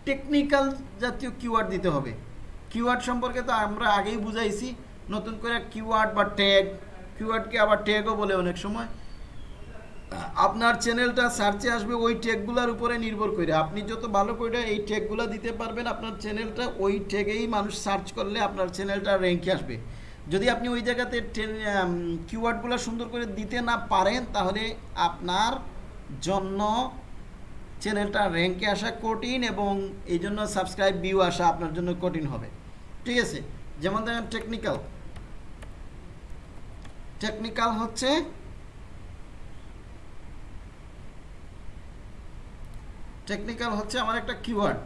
টেকনিক্যাল জাতীয় কিওয়ার্ড দিতে হবে। কিওয়ার্ড সম্পর্কে তো আমরা আগেই বুঝাইছি, নতুন করে কিওয়ার্ড বা ট্যাগ কিওয়ার্ডকে আবার ট্যাগও বলে অনেক সময়। আপনার চ্যানেলটা সার্চে আসবে, ওই ট্যাগগুলোর উপরে নির্ভর করে। আপনি যত ভালো করে এই ট্যাগগুলো দিতে পারবেন, আপনার চ্যানেলটা ওই ট্যাগেই মানুষ সার্চ করলে আপনার চ্যানেলটা র্যাঙ্কে আসবে। যদি আপনি ওই জায়গাতে কিওয়ার্ডগুলো সুন্দর করে দিতে না পারেন, তাহলে আপনার জন্য চ্যানেলটা র্যাঙ্কে আসা কঠিন এবং এই জন্য সাবস্ক্রাইব ভিউ আসা আপনার জন্য কঠিন হবে। ঠিক আছে? যেমন দেখেন টেকনিক্যাল টেকনিক্যাল হচ্ছে টেকনিক্যাল হচ্ছে আমার একটা কিওয়ার্ড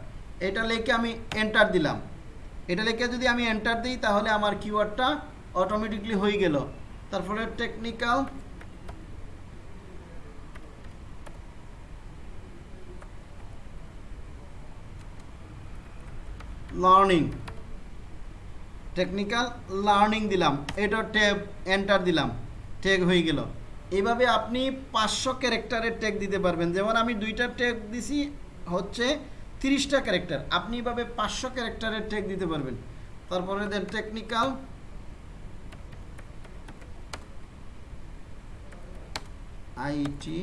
এটা লেখে আমি এন্টার দিলাম। এটা লেখে যদি আমি এন্টার দিই তাহলে আমার কিওয়ার্ডটা অটোমেটিকলি হয়ে গেল। তারপরে টেকনিক্যাল লার্নিং টেকনিক্যাল লার্নিং দিলাম। এটা ট্যাব এন্টার দিলাম। ট্যাগ হয়ে গেল। এইভাবে আপনি পাঁচশো ক্যারেক্টারের ট্যাগ দিতে পারবেন। যেমন আমি দুইটা ট্যাগ দিছি, হচ্ছে তিরিশটা ক্যারেক্টার আপনি এভাবে পাঁচশো ক্যারেক্টারের ট্যাগ দিতে পারবেন। তারপরে দেন technical IT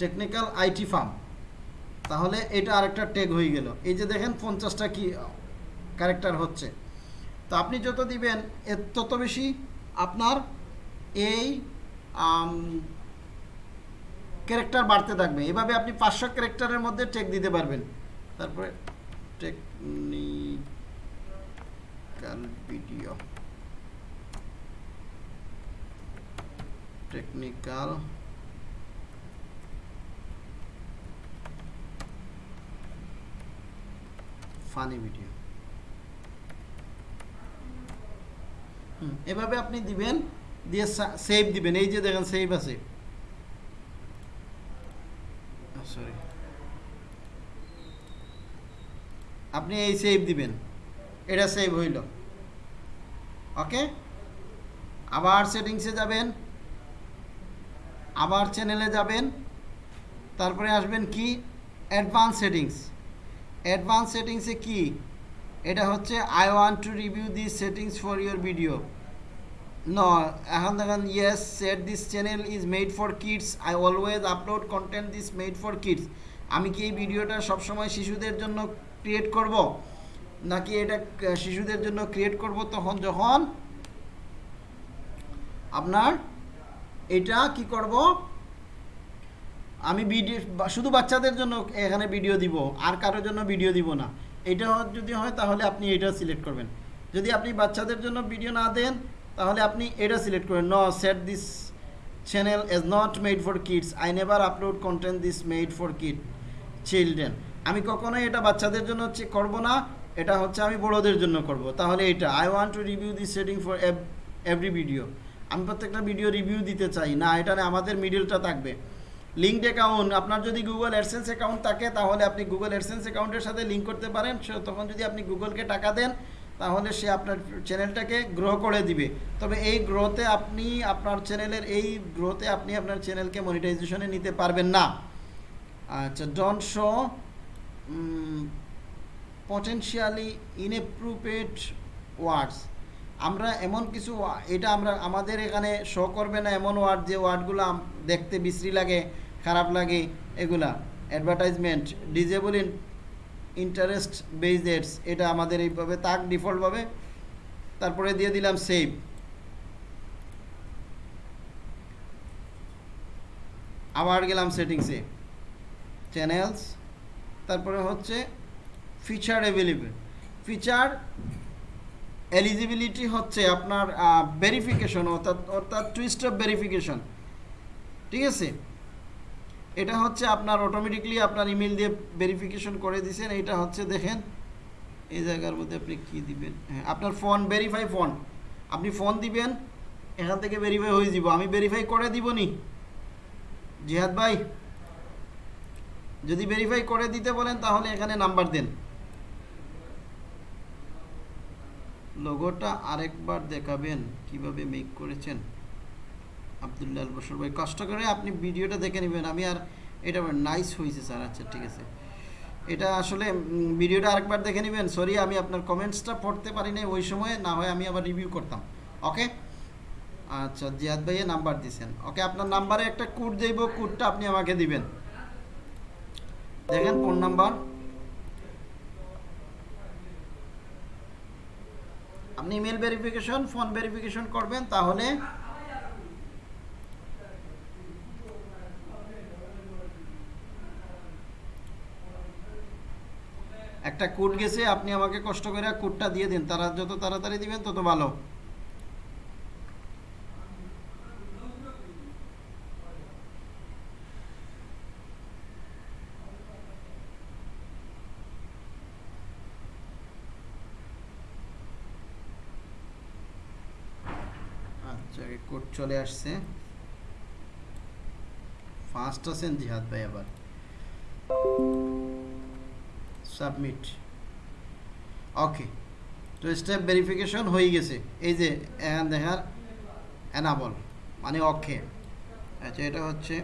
technical IT firm তাহলে এটা আরেকটা ট্যাগ হয়ে গেল। এই যে দেখেন পঞ্চাশটা কি ক্যারেক্টার হচ্ছে। তো আপনি যত দিবেন, এর তত বেশি আপনার এই ক্যারেক্টার বাড়তে থাকবে। এভাবে আপনি পাঁচশো ক্যারেক্টারের মধ্যে টেক দিতে পারবেন। তারপরে technical video technical funny video এভাবে আপনি দিবেন, দিয়ে সেভ দিবেন, এই যে দেখেন সেভ আছে। আপনি এই সেভ দিবেন, এটা সেভ হইল। ওকে আবার সেটিংসে যাবেন, আবার চ্যানেলে যাবেন, তারপরে আসবেন কি? অ্যাডভান্স সেটিংস অ্যাডভান্স সেটিংসে কি? এটা হচ্ছে I want to review this settings for your video No, এখন দেখেন yes set this channel is made for kids I always upload content this made for kids আমি কি এই ভিডিওটা সবসময় শিশুদের জন্য ক্রিয়েট করব? নাকি এটা শিশুদের জন্য ক্রিয়েট করব তখন যখন আপনার এটা কি করব? আমি ভিডিও শুধু বাচ্চাদের জন্য এখানে ভিডিও দিব, আর কারোর জন্য ভিডিও দিব না। এটা যদি হয় তাহলে আপনি এটা সিলেক্ট করবেন। যদি আপনি বাচ্চাদের জন্য ভিডিও না দেন, তাহলে আপনি এটা সিলেক্ট করবেন। ন set this channel is not made for kids I never upload content this made for kid children আমি কখনোই এটা বাচ্চাদের জন্য হচ্ছে করব না, এটা হচ্ছে আমি বড়োদের জন্য করব। তাহলে এটা I want to review this setting for every video আমি প্রত্যেকটা ভিডিও রিভিউ দিতে চাই। না, এটা আমাদের মিডিলটা থাকবে। লিঙ্কড অ্যাকাউন্ট আপনার যদি গুগল অ্যাডসেন্স অ্যাকাউন্ট থাকে, তাহলে আপনি গুগল অ্যাডসেন্স অ্যাকাউন্টের সাথে লিঙ্ক করতে পারেন। তখন যদি আপনি গুগলকে টাকা দেন, তাহলে সে আপনার চ্যানেলটাকে গ্রো করে দিবে। তবে এই গ্রোতে আপনি, আপনার চ্যানেলের এই গ্রোতে আপনি আপনার চ্যানেলকে মনিটাইজেশনে নিতে পারবেন না। আচ্ছা ডন শো পটেনশিয়ালি ইনএপ্রুপেড ওয়ার্ডস আমরা এমন কিছু, এটা আমরা, আমাদের এখানে শো করবে না এমন ওয়ার্ড যে ওয়ার্ডগুলো দেখতে বিশ্রী লাগে, খারাপ লাগে, এগুলা। Advertisement disable in interest ads এটা আমাদের এইভাবে তাক ডিফল্টভাবে তারপরে দিয়ে দিলাম সেভ আবার গেলাম সেটিংসে চ্যানেলস তারপরে হচ্ছে ফিচার অ্যাভেলেবেল ফিচার এলিজিবিলিটি হচ্ছে আপনার ভেরিফিকেশন অর্থাৎ অর্থাৎ টুইস্ট অফ ভেরিফিকেশন ঠিক আছে? এটা হচ্ছে আপনার অটোমেটিকলি আপনার ইমেল দিয়ে ভেরিফিকেশন করে দিয়েছেন এটা হচ্ছে দেখেন, এই জায়গার মধ্যে আপনি কি দিবেন? হ্যাঁ আপনার ফোন ভেরিফাই ফোন আপনি ফোন দিবেন, এখান থেকে ভেরিফাই হয়ে যাব। আমি ভেরিফাই করে দিব নি জিহাদ ভাই, যদি ভেরিফাই করে দিতে বলেন তাহলে এখানে নাম্বার দেন। লোগোটা আরেকবার দেখাবেন, কীভাবে মেক করেছেন। আবদুল্লাহ বসর ভাই, কষ্ট করে আপনি ভিডিওটা দেখে নেবেন। আমি আর এটা নাইস হয়েছে স্যার আচ্ছা ঠিক আছে। এটা আসলে ভিডিওটা আরেকবার দেখে নেবেন। সরি আমি আপনার কমেন্টসটা পড়তে পারি নাই ওই সময়ে, না হয় আমি আবার রিভিউ করতাম। ওকে আচ্ছা জিয়াদ ভাইয়া নাম্বার দিছেন। ওকে আপনার নাম্বারে একটা কোড দেব, কোডটা আপনি আমাকে দিবেন। দেখেন ফোন নাম্বার আপনি ইমেল ভেরিফিকেশন ফোন ভেরিফিকেশন করবেন, তাহলে একটা কোড গেছে, আপনি আমাকে কষ্ট করে কোডটা দিয়ে দিন। তারা যত তাড়াতাড়ি দিবেন, তত ভালো আচ্ছা কোড চলে আসছে। ফার্স্ট আছেন জিহাদ ভাই আবার। সাবমিট ওকে তো স্টেপ ভেরিফিকেশন হয়ে গেছে। এই যে এখান দেখার অ্যানাবল মানে ওকে আচ্ছা এটা হচ্ছে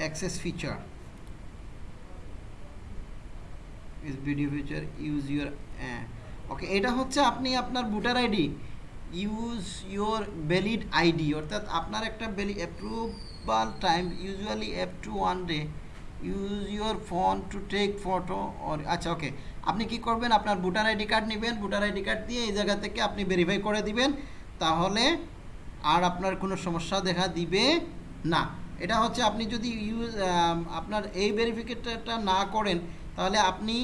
access feature is video feature use your okay এটা হচ্ছে আপনি আপনার voter ID. Use your valid ID অর্থাৎ আপনার একটা valid approval time usually up to one day use your phone to take photo আচ্ছা ওকে আপনি কি করবেন? আপনার ভোটার আইডি কার্ড নেবেন। ভোটার আইডি কার্ড দিয়ে এই জায়গা থেকে আপনি ভেরিফাই করে দিবেন। তাহলে আর আপনার কোনো সমস্যা দেখা দিবে না। এটা হচ্ছে আপনি যদি ইউজ আপনার এই ভেরিফিকেটটা না করেন, তাহলে আপনি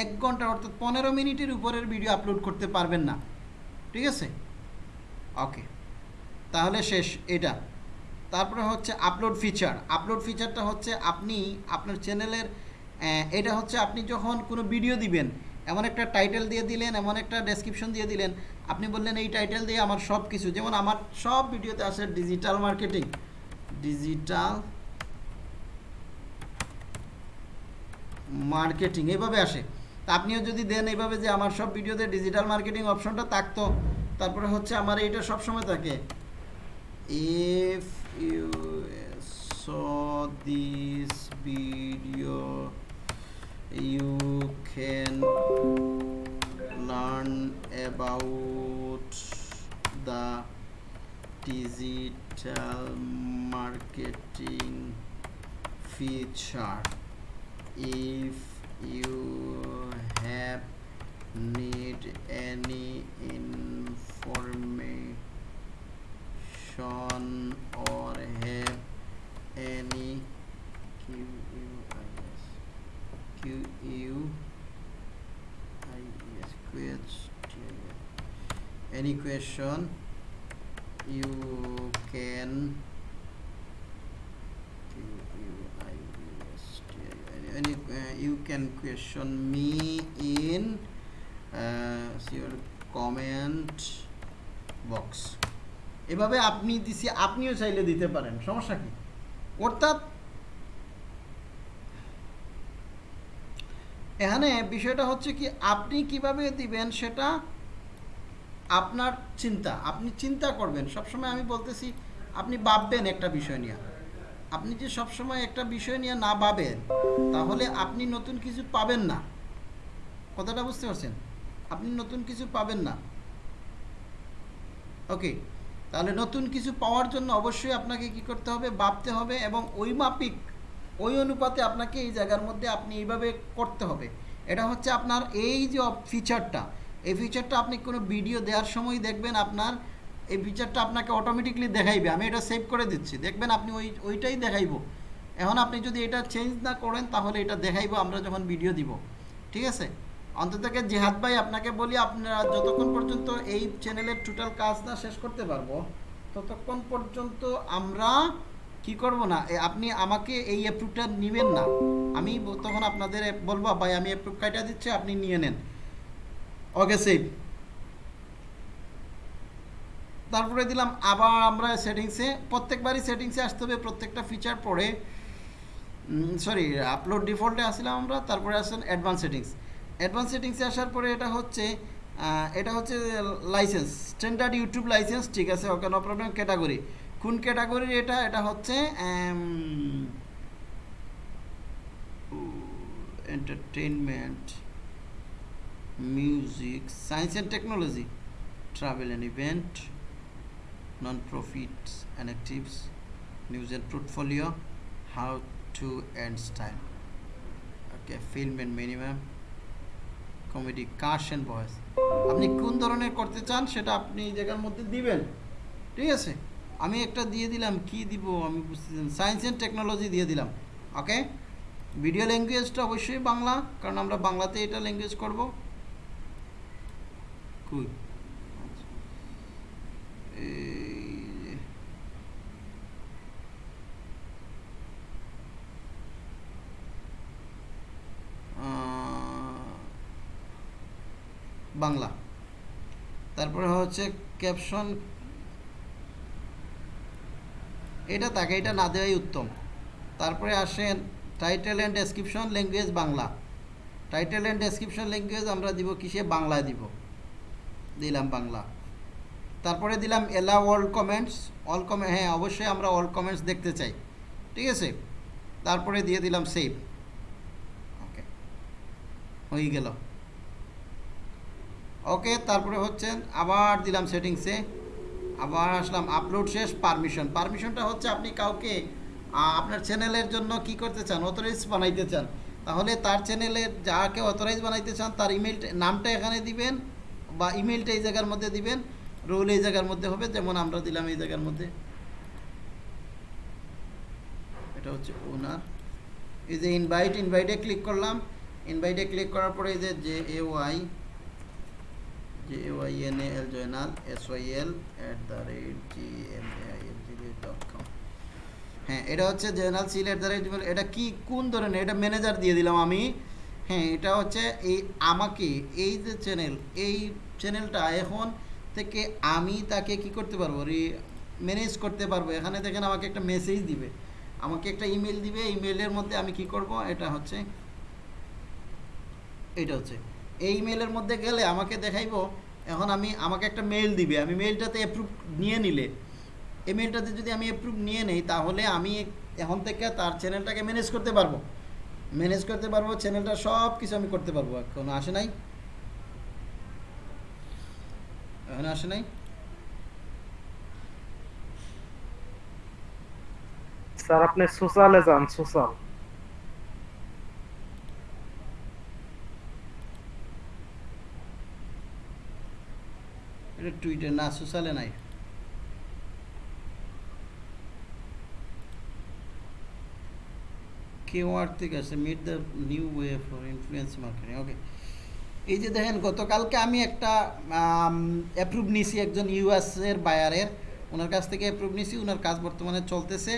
এক ঘণ্টা অর্থাৎ পনেরো মিনিটের উপরের ভিডিও আপলোড করতে পারবেন না। ঠিক আছে? ওকে তাহলে শেষ এটা। তারপরে হচ্ছে আপলোড ফিচার আপলোড ফিচারটা হচ্ছে আপনি আপনার চ্যানেলের এটা হচ্ছে আপনি যখন কোনো ভিডিও দিবেন, এমন একটা টাইটেল দিয়ে দিলেন, এমন একটা ডেসক্রিপশন দিয়ে দিলেন, আপনি বললেন, এই টাইটেল দিয়ে আমার সব কিছু যেমন আমার সব ভিডিওতে আসে ডিজিটাল মার্কেটিং ডিজিটাল মার্কেটিং এইভাবে আসে। তা আপনিও যদি দেন এইভাবে যে আমার সব ভিডিওতে ডিজিটাল মার্কেটিং অপশনটা থাকতো, তারপরে হচ্ছে আমার এইটা সবসময় থাকে। You can learn about the digital marketing feature if you have need any information or have any QUIS QUIS question any question? You can any uh, you can question me in uh, your comment box. এভাবে আপনি দিছি আপনিও চাইলে দিতে পারেন সমস্যা কি? অর্থাৎ এখানে বিষয়টা হচ্ছে কি আপনি কীভাবে দিবেন সেটা আপনার চিন্তা আপনি চিন্তা করবেন। সবসময় আমি বলতেছি আপনি ভাববেন একটা বিষয় নিয়ে। আপনি যে সবসময় একটা বিষয় নিয়ে না ভাবেন, তাহলে আপনি নতুন কিছু পাবেন না। কথাটা বুঝতে পারছেন? আপনি নতুন কিছু পাবেন না। ওকে, তাহলে নতুন কিছু পাওয়ার জন্য অবশ্যই আপনাকে কি করতে হবে? ভাবতে হবে এবং ওই মাপিক ওই অনুপাতে আপনাকে এই জায়গার মধ্যে আপনি এইভাবে করতে হবে। এটা হচ্ছে আপনার এই যে ফিচারটা এই ফিচারটা আপনি কোনো ভিডিও দেওয়ার সময় দেখবেন আপনার এই ফিচারটা আপনাকে অটোমেটিকলি দেখাইবে। আমি এটা সেভ করে দিচ্ছি। দেখবেন আপনি ওই, ওইটাই দেখাইবো। এখন আপনি যদি এটা চেঞ্জ না করেন, তাহলে এটা দেখাইবো, আমরা যখন ভিডিও দিব। ঠিক আছে? অন্তত জেহাদ ভাই আপনাকে বলি, আপনারা যতক্ষণ পর্যন্ত এই চ্যানেলের টোটাল কাজ না শেষ করতে পারব, ততক্ষণ পর্যন্ত আমরা কি করব না? আপনি আমাকে এই অ্যাপ্রুভটা নেবেন না। আমি তখন আপনাদের বলব, ভাই, আমি অ্যাপ্রুভ কাইটা দিচ্ছি, আপনি নিয়ে নেন। ওকে সেভ তারপরে দিলাম আবার আমরা সেটিংসে প্রত্যেকবারই সেটিংসে আসতে হবে প্রত্যেকটা ফিচার পরে সরি আপলোড ডিফল্টে আসলাম আমরা তারপরে আসেন অ্যাডভান্স সেটিংস অ্যাডভান্স সেটিংসে আসার পরে এটা হচ্ছে এটা হচ্ছে লাইসেন্স স্ট্যান্ডার্ড ইউটিউব লাইসেন্স ঠিক আছে ওকে নো প্রবলেম ক্যাটাগরি কোন ক্যাটাগরির এটা? এটা হচ্ছে entertainment music science and technology travel and event, non-profits and actives, and portfolio, how to and style. Okay, film and minimum, comedy, cast and voice. আপনি কোন ধরনের করতে চান সেটা আপনি এই জায়গার মধ্যে দিবেন। ঠিক আছে? আমি একটা দিয়ে দিলাম কি দিব আমি বুঝতেছি সায়েন্স অ্যান্ড টেকনোলজি দিয়ে দিলাম ওকে ভিডিও ল্যাঙ্গুয়েজটা অবশ্যই বাংলা কারণ আমরা বাংলাতে এটা ল্যাঙ্গুয়েজ করব। কুই এই আহ, বাংলা। তারপরে হচ্ছে ক্যাপশন এটা তাকে, এটা না দেওয়াই উত্তম। তারপরে আসেন title and description language Bangla. Title and description language আমরা দিব কিসে? বাংলায় দিব। দিলাম বাংলা। তারপরে দিলাম এলা অল কমেন্টস অল কমে হ্যাঁ অবশ্যই আমরা অল কমেন্টস দেখতে চাই। ঠিক আছে? তারপরে দিয়ে দিলাম সেভ ওকে হয়ে গেল। ওকে, তারপরে হচ্ছেন আবার দিলাম সেটিংসে, আবার আসলাম আপলোড শেষ পারমিশন পারমিশনটা হচ্ছে আপনি কাউকে আপনার চ্যানেলের জন্য কি করতে চান অথরাইজ বানাইতে চান, তাহলে তার চ্যানেলের যাকে অথরাইজ বানাইতে চান, তার ইমেলটা নামটা এখানে দিবেন বা ইমেলটা এই জায়গার মধ্যে দিবেন রোল এই জায়গার মধ্যে হবে, যেমন আমরা দিলাম এই জায়গার মধ্যে। এটা হচ্ছে ওনার এই যে ইনভাইট ইনভাইটে ক্লিক করলাম ইনভাইটে ক্লিক করার পরে এই যে J A Y J Y N A L Joynal S Y L at the rate G M G dot com হ্যাঁ এটা হচ্ছে সিল অ্যাট দ্য রেট এটা কি, কোন ধরনের? এটা ম্যানেজার দিয়ে দিলাম আমি। হ্যাঁ এটা হচ্ছে এই আমাকে, এই যে চ্যানেল এই চ্যানেলটা এখন থেকে আমি তাকে কি করতে পারব? ম্যানেজ করতে পারব। এখানে দেখেন আমাকে একটা মেসেজ দিবে। আমাকে একটা ইমেল দিবে। ইমেলের মধ্যে আমি কি করব? এটা হচ্ছে এটা হচ্ছে। এই ইমেলের মধ্যে গেলে আমাকে দেখাইবো এখন আমি আমাকে একটা মেল দিবে, আমি মেলটাতে অ্যাপ্রুভ নিয়ে নিলে, এই মেলটাতে যদি আমি অ্যাপ্রুভ নিয়ে নেই, তাহলে আমি এখন থেকে তার চ্যানেলটাকে ম্যানেজ করতে পারব। ম্যানেজ করতে পারব চ্যানেলটা সব কিছু আমি করতে পারব। কোনো আসে নাই? এখন আসে নাই? স্যার, আপনি সোশ্যালে যান, সোশ্যাল। এটা টুইটার না সোশ্যালে নাই। কেওয়ার থেকে আছে meet the new way for influence marketing okay এই যে দেখেন, গতকালকে আমি একটা অ্যাপ্রুভ নিছি একজন ইউএস এর বায়ারের ওনার কাছ থেকে অ্যাপ্রুভ নিছি, ওনার কাজ বর্তমানে চলতেছে।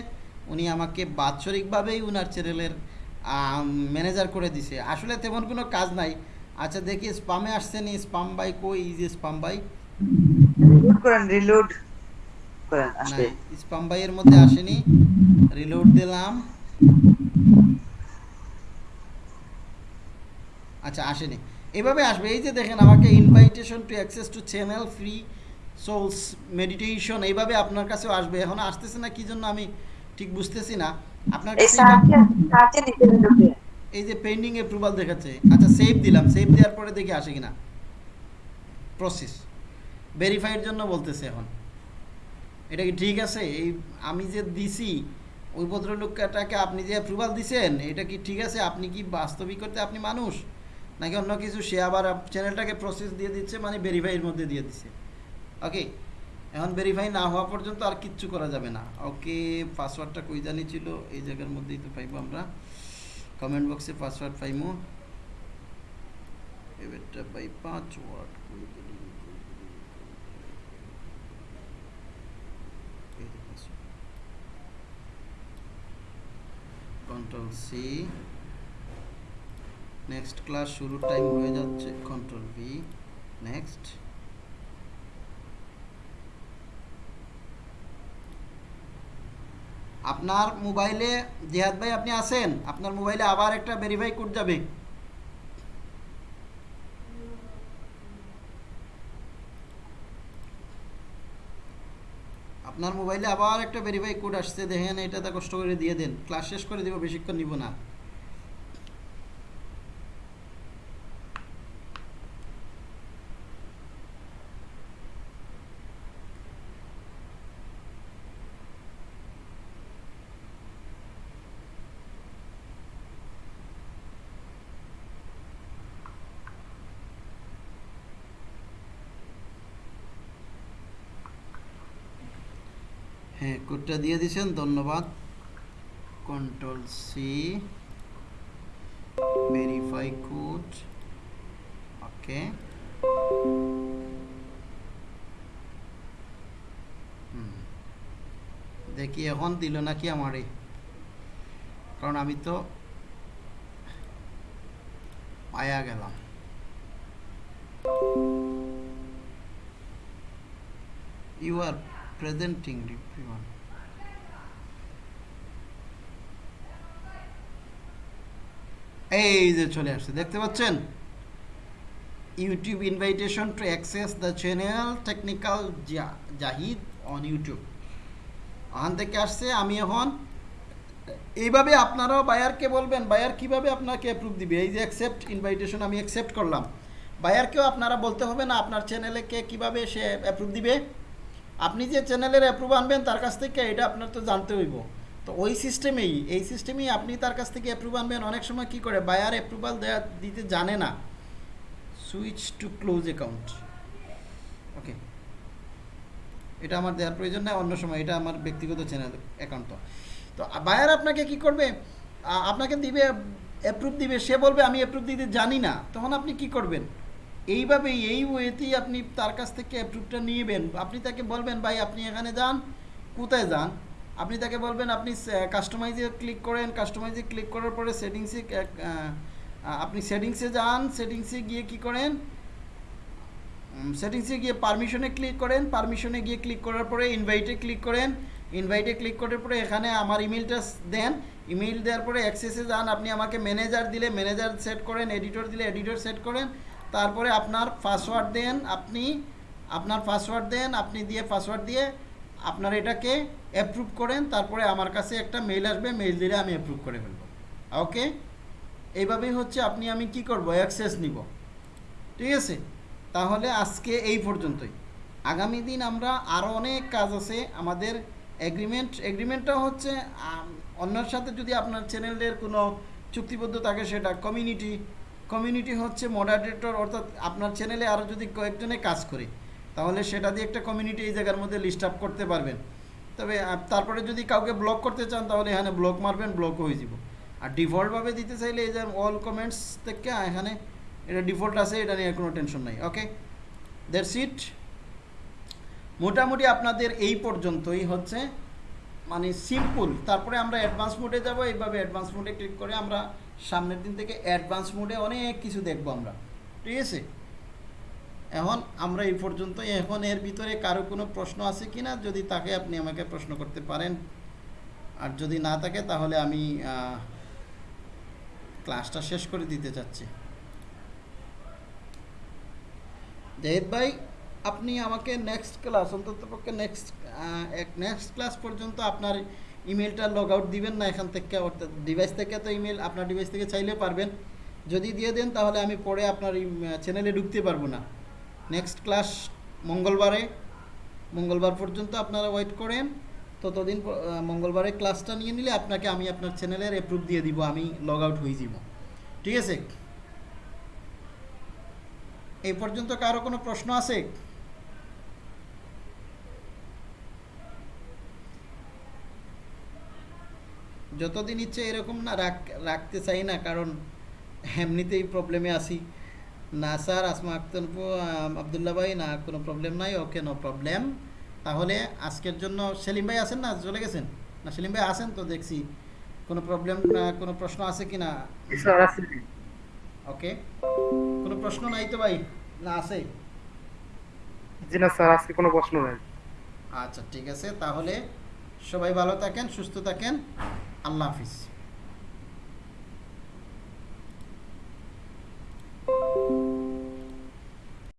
উনি আমাকে বাৎসরিকভাবেই ওনার চ্যানেলের ম্যানেজার করে দিছে। আসলে তেমন কোনো কাজ নাই। আচ্ছা দেখি স্পামে আসছে নি স্পাম বাই এই যে স্পাম বাই রিলোড করেন রিলোড করেন আসবে স্পাম বাইয়ের মধ্যে আসেনি। রিলোড দিলাম। আচ্ছা আসেনি। এভাবে আসবে। এই যে দেখেন আমাকে invitation to access to channel free souls meditation এইভাবে আপনার কাছেও আসবে। এখন আসতেছে না কি জন্য আমি ঠিক বুঝতেছি না। আপনার এই যে পেন্ডিং অ্যাপ্রুভাল দেখাচ্ছে। আচ্ছা সেভ দিলাম। সেভ দেওয়ার পরে দেখি আসে কিনা। প্রসেস ভেরিফাইয়ের জন্য বলতেছে এখন। এটা কি ঠিক আছে? এই আমি যে দিছি, ওই ভদ্রলোকটাকে আপনি যে অ্যাপ্রুভাল দিছেন, এটা কি ঠিক আছে? আপনি কি বাস্তবিক করতে আপনি মানুষ? নাকি অন্য কিছু? সে আবার চ্যানেলটাকে প্রসেস দিয়ে দিচ্ছে মানে ভেরিফাইয়ের মধ্যে দিয়ে দিচ্ছে। ওকে এখন ভেরিফাই না হওয়া পর্যন্ত আর কিচ্ছু করা যাবে না। ওকে পাসওয়ার্ডটা কই জানি ছিল? এই জায়গার মধ্যেই তো পাইবো আমরা। কমেন্ট বক্সে পাসওয়ার্ড পাইমো। এবারটা পাই password control C next class শুরুর টাইম হয়ে যাচ্ছে কন্ট্রোল ভি নেক্সট আপনার মোবাইলে জিহাদ ভাই আপনি আছেন? আপনার মোবাইলে আবার একটা ভেরিফাই কোড যাবে। আপনার মোবাইলে আবার একটা ভেরিফাই কোড আসছে, দেখেন এটাতে কষ্ট করে দিয়ে দেন। ক্লাস শেষ করে দিব, বেশিক্ষণ নিব না। হ্যাঁ কোডটা দিয়ে দিয়েছেন, ধন্যবাদ। Control C verify code okay দেখি এখন দিল নাকি আমারে। কারণ আমি তো পায়া গেলাম। You are presenting everyone. এই যে চলে আসছে, দেখতে পাচ্ছেন? YouTube invitation to access the channel technical Zahid on YouTube ওখান থেকে আসছে, আমি এখন, এইভাবে আপনারাও বায়ারকে বলবেন, বায়ার কীভাবে আপনাকে অ্যাপ্রুভ দিবে? এই যে অ্যাকসেপ্ট ইনভাইটেশন আমি অ্যাকসেপ্ট করলাম। বায়ারকেও আপনারা বলতে হবে না, আপনার চ্যানেলে কে কীভাবে সে অ্যাপ্রুভ দিবে? আপনি যে চ্যানেলের অ্যাপ্রুভ আনবেন, তার কাছ থেকে এটা আপনার তো জানতে হইব। তো ওই সিস্টেমেই এই সিস্টেমেই আপনি তার কাছ থেকে অ্যাপ্রুভ আনবেন, অনেক সময় কি করে বায়ার অ্যাপ্রুভাল দেওয়া দিতে জানে না। Switch to close account okay এটা আমার দেওয়ার প্রয়োজন নেই, অন্য সময়, এটা আমার ব্যক্তিগত চ্যানেল অ্যাকাউন্ট তো। তো বায়ার আপনাকে কি করবে? আপনাকে দিবে অ্যাপ্রুভ দিবে, সে বলবে, আমি অ্যাপ্রুভ দিতে জানি না। তখন আপনি কি করবেন? এইভাবেই, এই ওয়েতেই আপনি তার কাছ থেকে অ্যাপ্রুভটা নিয়েবেন আপনি তাকে বলবেন, ভাই, আপনি এখানে যান, কোথায় যান? আপনি তাকে বলবেন, আপনি কাস্টমাইজে ক্লিক করেন কাস্টমাইজে ক্লিক করার পরে সেটিংসে আপনি সেটিংসে যান সেটিংসে গিয়ে কি করেন? সেটিংসে গিয়ে পারমিশনে ক্লিক করেন পারমিশনে গিয়ে ক্লিক করার পরে ইনভাইটে ক্লিক করেন। ইনভাইটে ক্লিক করার পরে এখানে আমার ইমেলটা দেন। ইমেল দেওয়ার পরে অ্যাক্সেসে যান। আপনি আমাকে ম্যানেজার দিলে ম্যানেজার সেট করেন এডিটর দিলে এডিটর সেট করেন। তারপরে আপনার পাসওয়ার্ড দেন আপনি, আপনার পাসওয়ার্ড দেন, আপনি দিয়ে পাসওয়ার্ড দিয়ে আপনার এটাকে অ্যাপ্রুভ করেন, তারপরে আমার কাছে একটা মেইল আসবে মেইল দিলে আমি অ্যাপ্রুভ করে ফেলব। ওকে এইভাবেই হচ্ছে, আপনি আমি কি করব? অ্যাক্সেস নিব। ঠিক আছে? তাহলে আজকে এই পর্যন্তই। আগামী দিন আমরা আরও অনেক কাজ আছে, আমাদের এগ্রিমেন্ট এগ্রিমেন্টটা হচ্ছে অন্যের সাথে যদি আপনার চ্যানেলের কোনো চুক্তিবদ্ধ থাকে, সেটা কমিউনিটি কমিউনিটি হচ্ছে মডারেটর অর্থাৎ আপনার চ্যানেলে আরও যদি কয়েকজনে কাজ করে, তাহলে সেটা দিয়ে একটা কমিউনিটি এই জায়গার মধ্যে লিস্ট আপ করতে পারবেন। তবে তারপরে যদি কাউকে ব্লক করতে চান, তাহলে এখানে ব্লক মারবেন ব্লক হয়ে যাব। আর ডিফল্টভাবে দিতে চাইলে এই যে অল কমেন্টস থেকে এখানে এটা ডিফল্ট আছে, এটা নিয়ে কোনো টেনশন নাই ওকে দ্যাটস ইট মোটামুটি আপনাদের এই পর্যন্তই হচ্ছে মানে সিম্পল তারপরে আমরা অ্যাডভান্স মোডে যাব, এইভাবে অ্যাডভান্স মোডে ক্লিক করে আমরা সামনের দিন থেকে অ্যাডভান্স মোডে অনেক কিছু দেখব আমরা। ঠিক আছে? এখন আমরা এই পর্যন্ত এখন এর ভিতরে কারও কোনো প্রশ্ন আছে কি না যদি তাকে আপনি আমাকে প্রশ্ন করতে পারেন। আর যদি না থাকে, তাহলে আমি ক্লাসটা শেষ করে দিতে চাচ্ছি। জাহিদ ভাই, আপনি আমাকে নেক্সট ক্লাস অন্তত পক্ষে নেক্সট এক নেক্সট ক্লাস পর্যন্ত আপনার ইমেলটা লগ আউট দিবেন না এখান থেকে, অর্থাৎ ডিভাইস থেকে তো ইমেল আপনার ডিভাইস থেকে চাইলে পারবেন। যদি দিয়ে দেন, তাহলে আমি পরে আপনার চ্যানেলে ঢুকতে পারব না। নেক্সট ক্লাস মঙ্গলবারে। মঙ্গলবার পর্যন্ত আপনারা ওয়েট করেন। ততদিন মঙ্গলবারে ক্লাসটা নিয়ে নিলে আপনাকে আমি আপনার চ্যানেলের অ্যাপ্রুভ দিয়ে দিব, আমি লগ আউট হয়ে যাব। ঠিক আছে? এই পর্যন্ত কারও কোনো প্রশ্ন আছে? যতদিন ইচ্ছে এরকম না রাখ রাখতে চাই না কারণ এমনিতেই প্রবলেমে আছি। না স্যার আসমা আক্তার আবদুল্লাহ ভাই না কোনো প্রবলেম নাই ওকে নো প্রবলেম তাহলে আজকের জন্য সেলিম ভাই আছেন না? চলে গেছেন? না সেলিম ভাই আছেন তো? দেখছি। কোনো প্রবলেম কোনো প্রশ্ন আছে কি না? ওকে কোনো প্রশ্ন নাই তো ভাই? না আছে? জি না স্যার আজকে কোনো প্রশ্ন নাই। আচ্ছা ঠিক আছে। তাহলে সবাই ভালো থাকেন সুস্থ থাকেন। আল্লাহ হাফিজ।